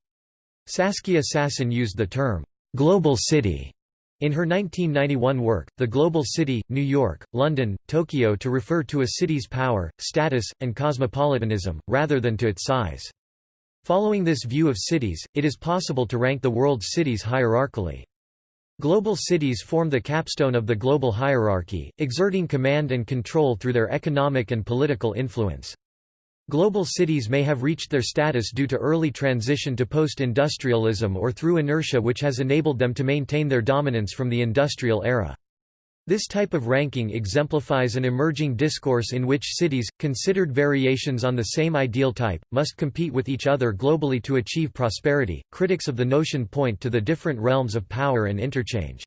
Saskia Sassen used the term, "'global city' in her 1991 work, The Global City, New York, London, Tokyo to refer to a city's power, status, and cosmopolitanism, rather than to its size. Following this view of cities, it is possible to rank the world's cities hierarchically. Global cities form the capstone of the global hierarchy, exerting command and control through their economic and political influence. Global cities may have reached their status due to early transition to post-industrialism or through inertia which has enabled them to maintain their dominance from the industrial era. This type of ranking exemplifies an emerging discourse in which cities, considered variations on the same ideal type, must compete with each other globally to achieve prosperity. Critics of the notion point to the different realms of power and interchange.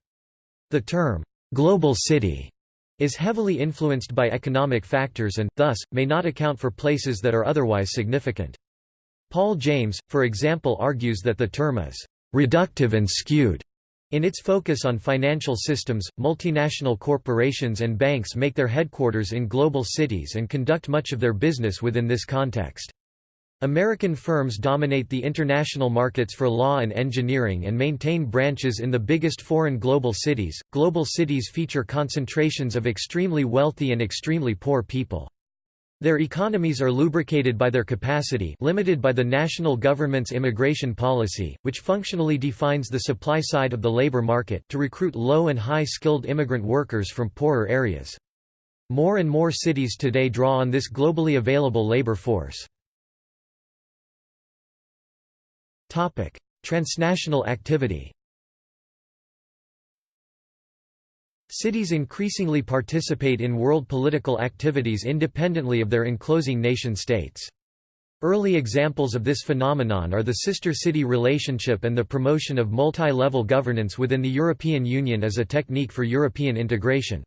The term, global city, is heavily influenced by economic factors and, thus, may not account for places that are otherwise significant. Paul James, for example argues that the term is reductive and skewed in its focus on financial systems, multinational corporations and banks make their headquarters in global cities and conduct much of their business within this context. American firms dominate the international markets for law and engineering and maintain branches in the biggest foreign global cities. Global cities feature concentrations of extremely wealthy and extremely poor people. Their economies are lubricated by their capacity limited by the national government's immigration policy, which functionally defines the supply side of the labor market to recruit low and high-skilled immigrant workers from poorer areas. More and more cities today draw on this globally available labor force. Transnational activity Cities increasingly participate in world political activities independently of their enclosing nation-states. Early examples of this phenomenon are the sister-city relationship and the promotion of multi-level governance within the European Union as a technique for European integration.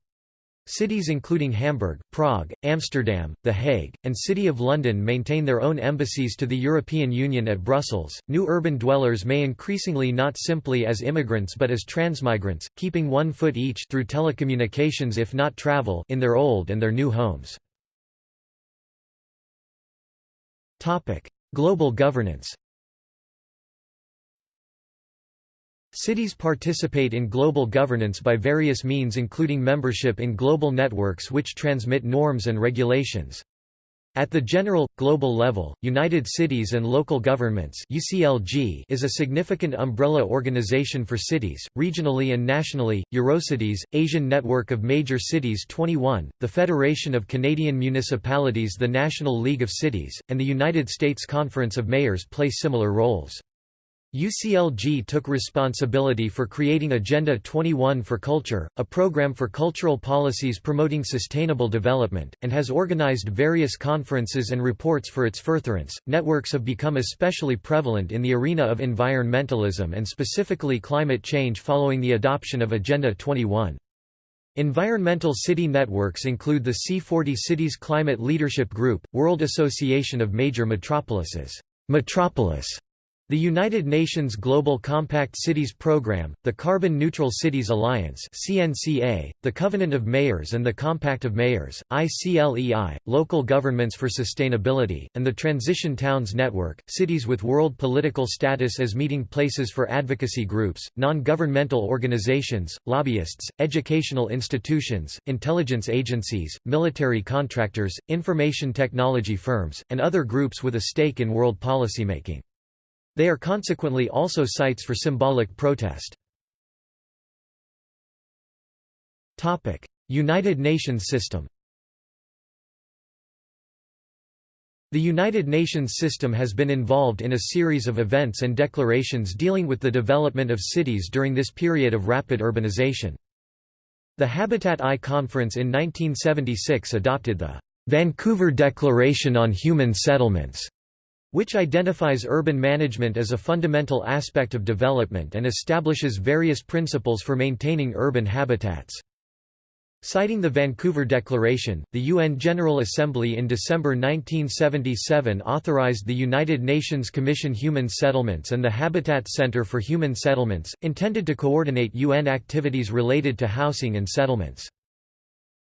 Cities including Hamburg, Prague, Amsterdam, The Hague, and City of London maintain their own embassies to the European Union at Brussels. New urban dwellers may increasingly not simply as immigrants but as transmigrants, keeping one foot each through telecommunications if not travel in their old and their new homes. Topic: Global governance. Cities participate in global governance by various means including membership in global networks which transmit norms and regulations. At the general, global level, United Cities and Local Governments UCLG is a significant umbrella organization for cities, regionally and nationally, Eurocities, Asian Network of Major Cities 21, the Federation of Canadian Municipalities the National League of Cities, and the United States Conference of Mayors play similar roles. UCLG took responsibility for creating Agenda 21 for Culture, a program for cultural policies promoting sustainable development, and has organized various conferences and reports for its furtherance. Networks have become especially prevalent in the arena of environmentalism and specifically climate change following the adoption of Agenda 21. Environmental city networks include the C40 Cities Climate Leadership Group, World Association of Major Metropolises, Metropolis, the United Nations Global Compact Cities Programme, the Carbon Neutral Cities Alliance (CNCA), the Covenant of Mayors and the Compact of Mayors (ICLEI), Local Governments for Sustainability, and the Transition Towns Network, cities with world political status as meeting places for advocacy groups, non-governmental organizations, lobbyists, educational institutions, intelligence agencies, military contractors, information technology firms, and other groups with a stake in world policymaking. They are consequently also sites for symbolic protest. United Nations system The United Nations system has been involved in a series of events and declarations dealing with the development of cities during this period of rapid urbanization. The Habitat I Conference in 1976 adopted the Vancouver Declaration on Human Settlements, which identifies urban management as a fundamental aspect of development and establishes various principles for maintaining urban habitats. Citing the Vancouver Declaration, the UN General Assembly in December 1977 authorized the United Nations Commission Human Settlements and the Habitat Center for Human Settlements, intended to coordinate UN activities related to housing and settlements.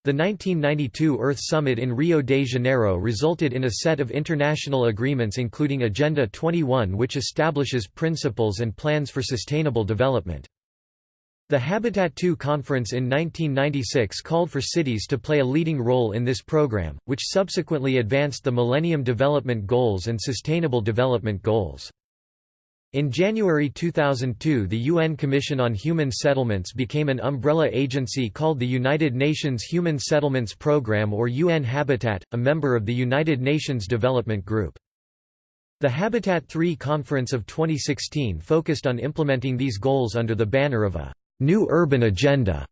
The 1992 Earth Summit in Rio de Janeiro resulted in a set of international agreements including Agenda 21 which establishes principles and plans for sustainable development. The Habitat II conference in 1996 called for cities to play a leading role in this program, which subsequently advanced the Millennium Development Goals and Sustainable Development Goals. In January 2002 the UN Commission on Human Settlements became an umbrella agency called the United Nations Human Settlements Programme or UN Habitat, a member of the United Nations Development Group. The Habitat III Conference of 2016 focused on implementing these goals under the banner of a «New Urban Agenda»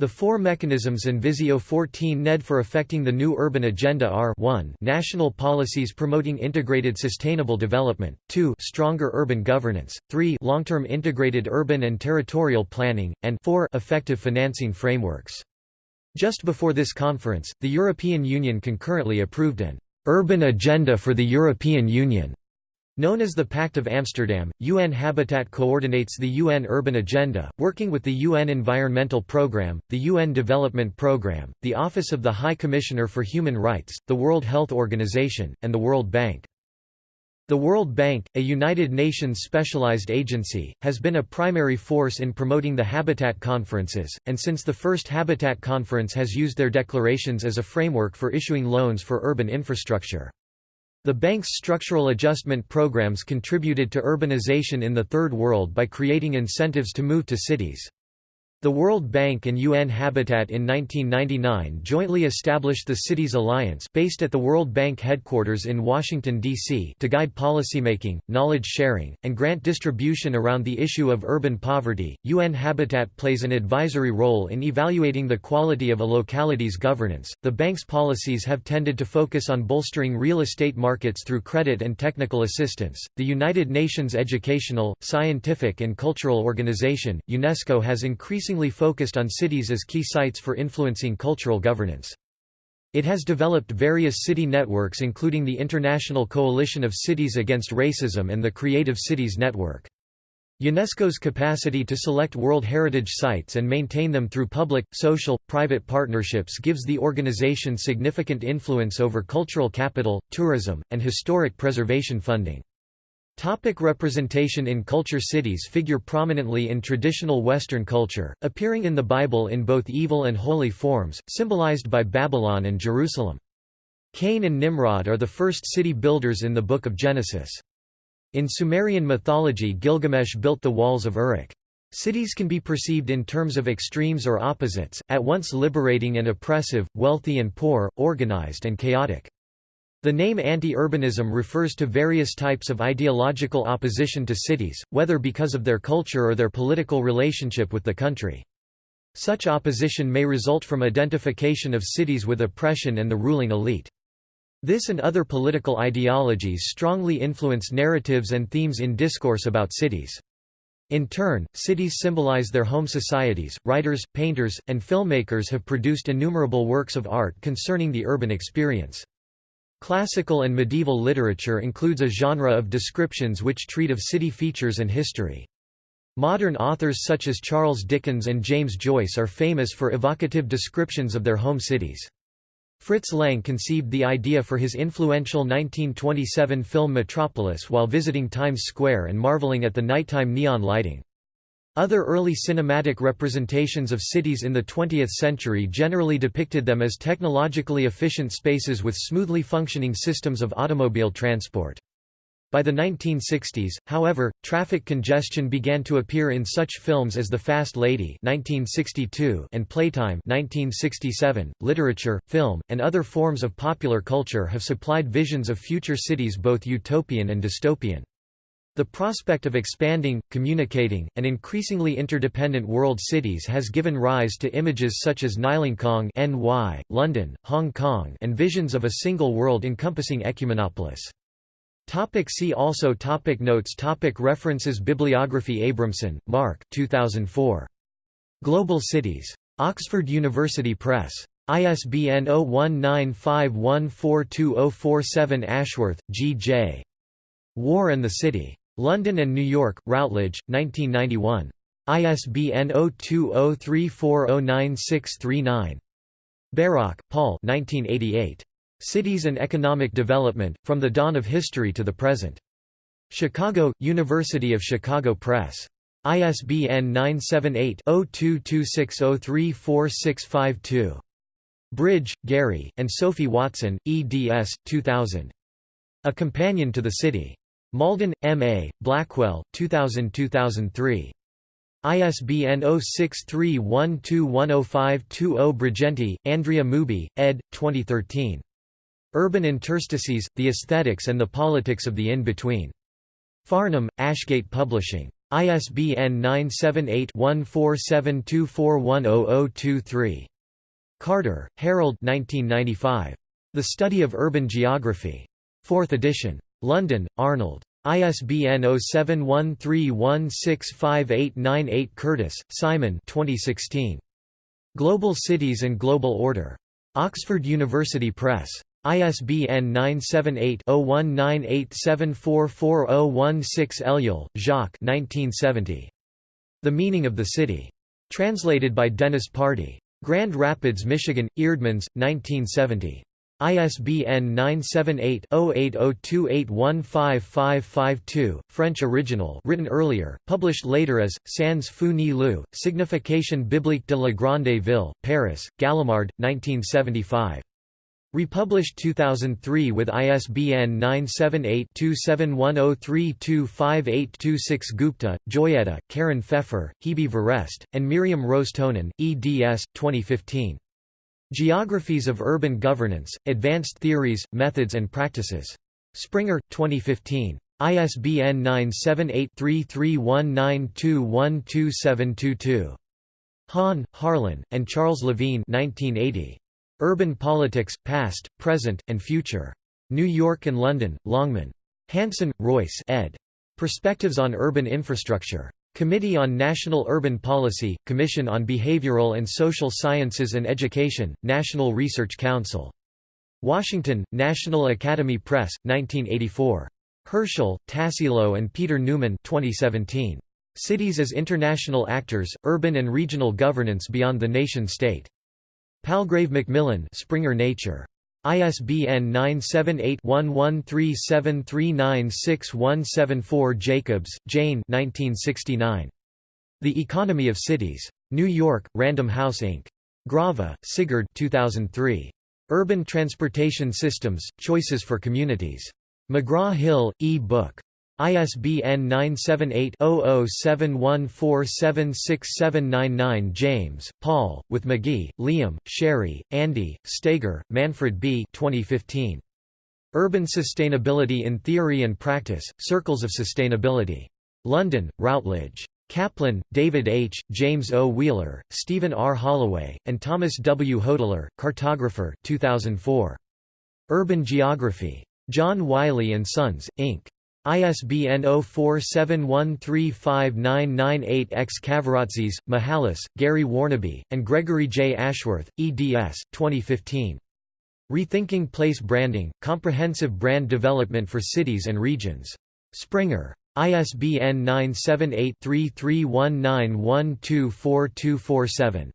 The four mechanisms in Visio 14 NED for affecting the new urban agenda are 1 national policies promoting integrated sustainable development, 2 stronger urban governance, 3 long-term integrated urban and territorial planning, and 4 effective financing frameworks. Just before this conference, the European Union concurrently approved an urban agenda for the European Union Known as the Pact of Amsterdam, UN Habitat coordinates the UN Urban Agenda, working with the UN Environmental Programme, the UN Development Programme, the Office of the High Commissioner for Human Rights, the World Health Organization, and the World Bank. The World Bank, a United Nations specialized agency, has been a primary force in promoting the Habitat conferences, and since the first Habitat conference has used their declarations as a framework for issuing loans for urban infrastructure. The bank's structural adjustment programs contributed to urbanization in the Third World by creating incentives to move to cities. The World Bank and UN Habitat in 1999 jointly established the Cities Alliance based at the World Bank headquarters in Washington, D.C. to guide policymaking, knowledge sharing, and grant distribution around the issue of urban poverty. UN Habitat plays an advisory role in evaluating the quality of a locality's governance. The bank's policies have tended to focus on bolstering real estate markets through credit and technical assistance. The United Nations Educational, Scientific and Cultural Organization, UNESCO has increased increasingly focused on cities as key sites for influencing cultural governance. It has developed various city networks including the International Coalition of Cities Against Racism and the Creative Cities Network. UNESCO's capacity to select World Heritage Sites and maintain them through public, social, private partnerships gives the organization significant influence over cultural capital, tourism, and historic preservation funding. Topic representation in culture Cities figure prominently in traditional Western culture, appearing in the Bible in both evil and holy forms, symbolized by Babylon and Jerusalem. Cain and Nimrod are the first city builders in the Book of Genesis. In Sumerian mythology Gilgamesh built the walls of Uruk. Cities can be perceived in terms of extremes or opposites, at once liberating and oppressive, wealthy and poor, organized and chaotic. The name anti-urbanism refers to various types of ideological opposition to cities, whether because of their culture or their political relationship with the country. Such opposition may result from identification of cities with oppression and the ruling elite. This and other political ideologies strongly influence narratives and themes in discourse about cities. In turn, cities symbolize their home societies. Writers, painters, and filmmakers have produced innumerable works of art concerning the urban experience. Classical and medieval literature includes a genre of descriptions which treat of city features and history. Modern authors such as Charles Dickens and James Joyce are famous for evocative descriptions of their home cities. Fritz Lang conceived the idea for his influential 1927 film Metropolis while visiting Times Square and marveling at the nighttime neon lighting. Other early cinematic representations of cities in the 20th century generally depicted them as technologically efficient spaces with smoothly functioning systems of automobile transport. By the 1960s, however, traffic congestion began to appear in such films as The Fast Lady (1962) and Playtime (1967). Literature, film, and other forms of popular culture have supplied visions of future cities both utopian and dystopian. The prospect of expanding, communicating, and increasingly interdependent world cities has given rise to images such as Nylonkong (NY), London, Hong Kong, and visions of a single world encompassing ecumenopolis. Topic see also topic Notes topic References Bibliography Abramson, Mark 2004. Global Cities. Oxford University Press. ISBN 0195142047 Ashworth, G. J. War and the City. London and New York, Routledge, 1991. ISBN 0203409639. Bairoch, Paul 1988. Cities and Economic Development, From the Dawn of History to the Present. Chicago, University of Chicago Press. ISBN 978-0226034652. Bridge, Gary, and Sophie Watson, eds. 2000. A Companion to the City. Malden, M. A., Blackwell, 2000–2003. ISBN 0631210520 Brighenti, Andrea Mubi, ed. 2013. Urban Interstices, The Aesthetics and the Politics of the In-Between. Farnham, Ashgate Publishing. ISBN 978-1472410023. Carter, Harold 1995. The Study of Urban Geography. 4th edition. London, Arnold. ISBN 0713165898 Curtis, Simon 2016. Global Cities and Global Order. Oxford University Press. ISBN 978-0198744016 Ellul, Jacques 1970. The Meaning of the City. Translated by Dennis Pardee. Grand Rapids, Michigan, Eerdmans, 1970. ISBN 978-0802815552, French original written earlier, published later as, Sans feu ni lieu, Signification biblique de la Grande Ville, Paris, Gallimard, 1975. Republished 2003 with ISBN 978-2710325826 Gupta, Joyeeta, Karen Pfeffer, Hebe Verrest, and Miriam Ros-Tonen, eds. 2015. Geographies of Urban Governance, Advanced Theories, Methods and Practices. Springer, 2015. ISBN 978-3319212722. Hahn, Harlan, and Charles Levine 1980. Urban Politics, Past, Present, and Future. New York and London, Longman. Hanson, Royce ed. Perspectives on Urban Infrastructure. Committee on National Urban Policy, Commission on Behavioral and Social Sciences and Education, National Research Council. Washington, National Academy Press, 1984. Herrschel, Tassilo and Peter Newman 2017. Cities as International Actors, Urban and Regional Governance Beyond the Nation-State. Palgrave Macmillan Springer Nature. ISBN 978-1137396174 Jacobs, Jane 1969. The Economy of Cities. New York, Random House Inc. Grava, Sigurd 2003. Urban Transportation Systems, Choices for Communities. McGraw-Hill, e-book. ISBN 978-0071476799 James, Paul, with Magee, Liam, Scerri, Andy, Steger, Manfred B. 2015. Urban Sustainability in Theory and Practice, Circles of Sustainability. London, Routledge. Kaplan, David H., James O. Wheeler, Stephen R. Holloway, and Thomas W. Hodler, Cartographer 2004. Urban Geography. John Wiley & Sons, Inc. ISBN 0471359998-X Kavaratzis, Mihalis, Gary Warnaby, and Gregory J. Ashworth, eds. 2015. Rethinking Place Branding, Comprehensive Brand Development for Cities and Regions. Springer. ISBN 978-3319124247.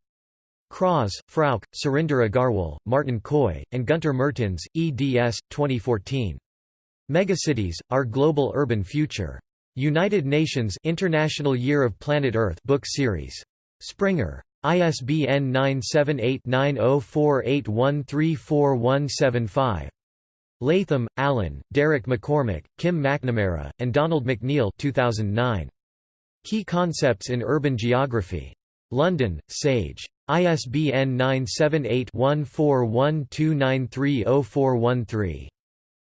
Kraas, Frauke, Surinder Aggarwal, Martin Coy, and Gunter Mertens, eds. 2014. Megacities, Our Global Urban Future. United Nations International Year of Planet Earth book series. Springer. ISBN 978-9048134175. Latham, Alan, Derek McCormick, Kim McNamara, and Donald McNeil 2009. Key Concepts in Urban Geography. London, Sage. ISBN 978-1412930413.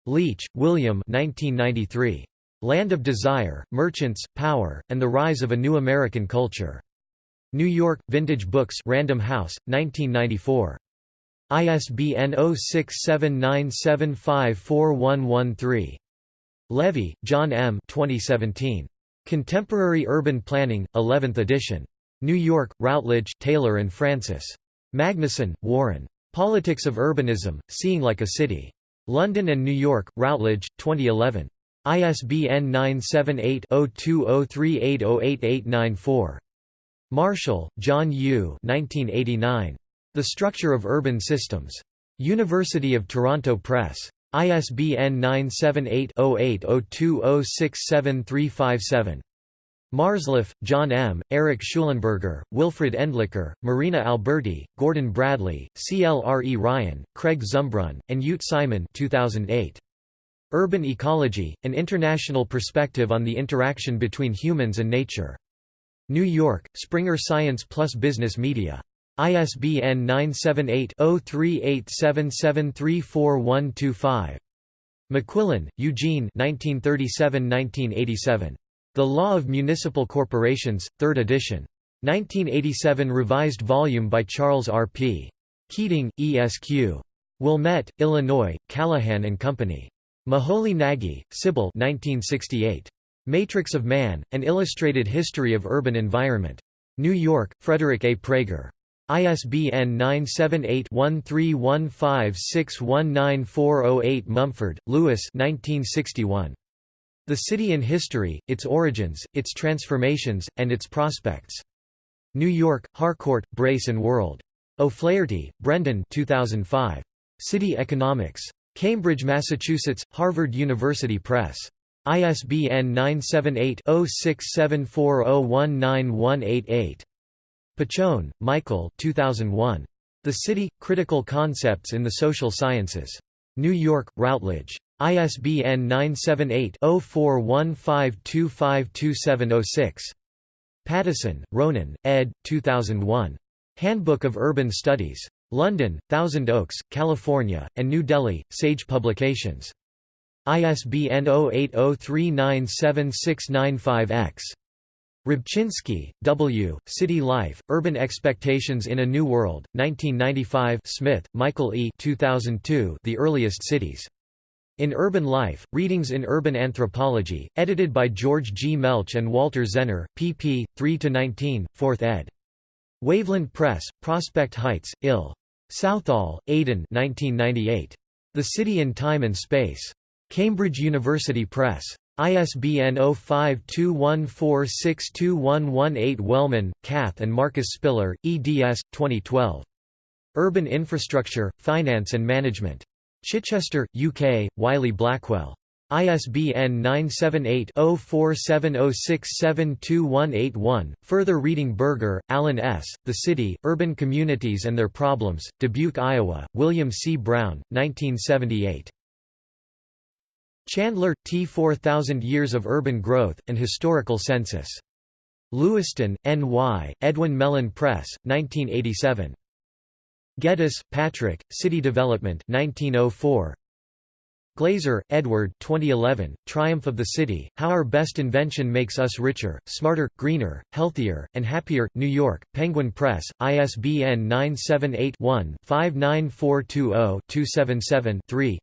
Leach, William 1993. Land of Desire, Merchants, Power, and the Rise of a New American Culture. New York, Vintage Books Random House, 1994. ISBN 0679754113. Levy, John M. 2017. Contemporary Urban Planning, 11th edition. New York, Routledge, Taylor and Francis. Magnusson, Warren. Politics of Urbanism, Seeing Like a City. London and New York, Routledge, 2011. ISBN 978-0203808894. Marshall, John U. 1989. The Structure of Urban Systems. University of Toronto Press. ISBN 978-0802067357. Marzluff, John M., Eric Schulenberger, Wilfred Endlicher, Marina Alberti, Gordon Bradley, C. L. R. E. Ryan, Craig Zumbrunn, and Ute Simon 2008. Urban Ecology, An International Perspective on the Interaction Between Humans and Nature. New York, Springer Science Plus Business Media. ISBN 978-0387734125. McQuillan, Eugene 1937–1987. The Law of Municipal Corporations, 3rd edition. 1987 revised volume by Charles R. P. Keating, ESQ. Wilmette, Illinois, Callahan and Company. Moholy Nagy, Sybil 1968. Matrix of Man, An Illustrated History of Urban Environment. New York, Frederick A. Praeger. ISBN 978-1315619408 Mumford, Lewis 1961. The City in History, Its Origins, Its Transformations, and Its Prospects. New York, Harcourt, Brace and World. O'Flaherty, Brendan 2005. City Economics. Cambridge, Massachusetts, Harvard University Press. ISBN 978-0674019188. Pacione, Michael 2001. The City – Critical Concepts in the Social Sciences. New York, Routledge. ISBN 978-0415252706. Paddison, Ronan, ed. 2001. Handbook of Urban Studies. London, Thousand Oaks, California, and New Delhi, Sage Publications. ISBN 0803976995-X. Rybczynski, W., City Life, Urban Expectations in a New World, 1995 Smith, Michael E. 2002 The Earliest Cities. In Urban Life, Readings in Urban Anthropology, edited by George G. Melch and Walter Zenner, pp. 3–19, 4th ed. Waveland Press, Prospect Heights, Ill. Southall, Aidan 1998. The City in Time and Space. Cambridge University Press. ISBN 0521462118 Wellman, Kath and Marcus Spiller, eds. 2012. Urban Infrastructure, Finance and Management. Chichester, UK, Wiley Blackwell. ISBN 978-0470672181. Further reading Berger, Alan S., The City, Urban Communities and Their Problems, Dubuque, Iowa, William C. Brown, 1978. Chandler, T. 4000 Years of Urban Growth, and Historical Census. Lewiston, N.Y., Edwin Mellen Press, 1987. Geddes, Patrick, City Development 1904. Glaeser, Edward 2011, Triumph of the City, How Our Best Invention Makes Us Richer, Smarter, Greener, Healthier, and Happier, New York, Penguin Press, ISBN 978-1-59420-277-3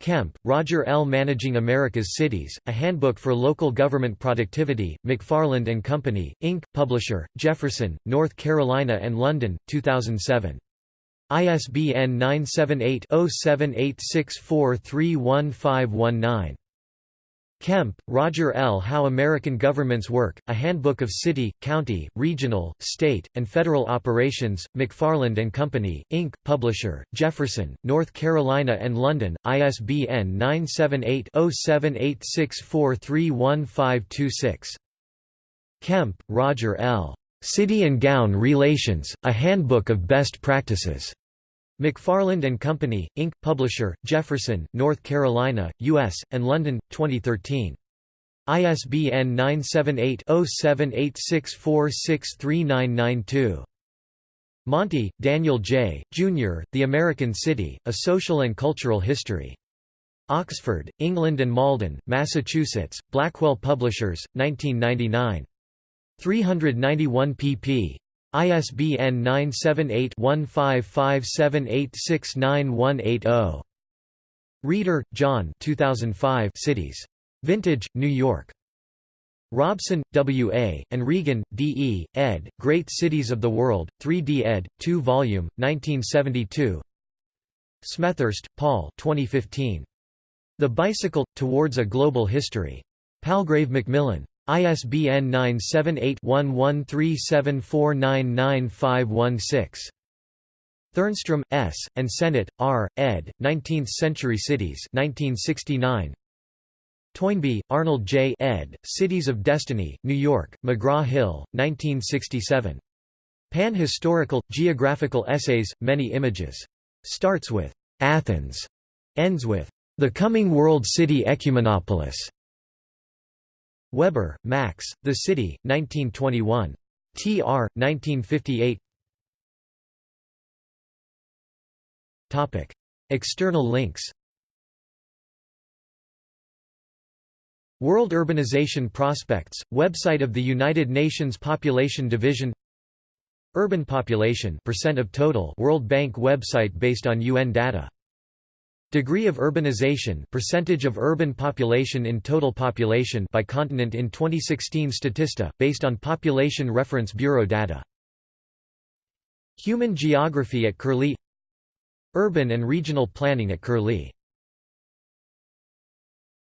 Kemp, Roger L. Managing America's Cities, A Handbook for Local Government Productivity, McFarland and Company, Inc., Publisher, Jefferson, North Carolina and London, 2007. ISBN 978-0786431519. Kemp, Roger L. How American Governments Work, A Handbook of City, County, Regional, State, and Federal Operations, McFarland and Company, Inc., Publisher, Jefferson, North Carolina and London, ISBN 978-0786431526. Kemp, Roger L. City and Gown Relations, A Handbook of Best Practices. McFarland and Company, Inc., Publisher, Jefferson, North Carolina, U.S., and London, 2013. ISBN 978-0786463992. Monti, Daniel J., Jr., The American City, A Social and Cultural History. Oxford, England and Malden, Massachusetts, Blackwell Publishers, 1999. 391 pp. ISBN 978-1557869180. Reader, John 2005 Cities. Vintage, New York. Robson, W. A., and Regan, D. E., ed., Great Cities of the World, 3d ed., 2 volume, 1972 Smethurst, Paul 2015. The Bicycle, Towards a Global History. Palgrave Macmillan. ISBN 978-1137499516. Thernstrom, S., and Sennett, R., ed., 19th-Century Cities 1969. Toynbee, Arnold J. ed., Cities of Destiny, New York, McGraw-Hill, 1967. Pan-Historical, Geographical Essays, Many Images. Starts with «Athens», ends with «The Coming World City Ecumenopolis». Weber, Max, The City, 1921. Tr. 1958 External links World Urbanization Prospects, website of the United Nations Population Division Urban population percent of total World Bank website based on UN data Degree of urbanization percentage of urban population in total population by continent in 2016 Statista, based on Population Reference Bureau data. Human geography at Curlie Urban and regional planning at Curlie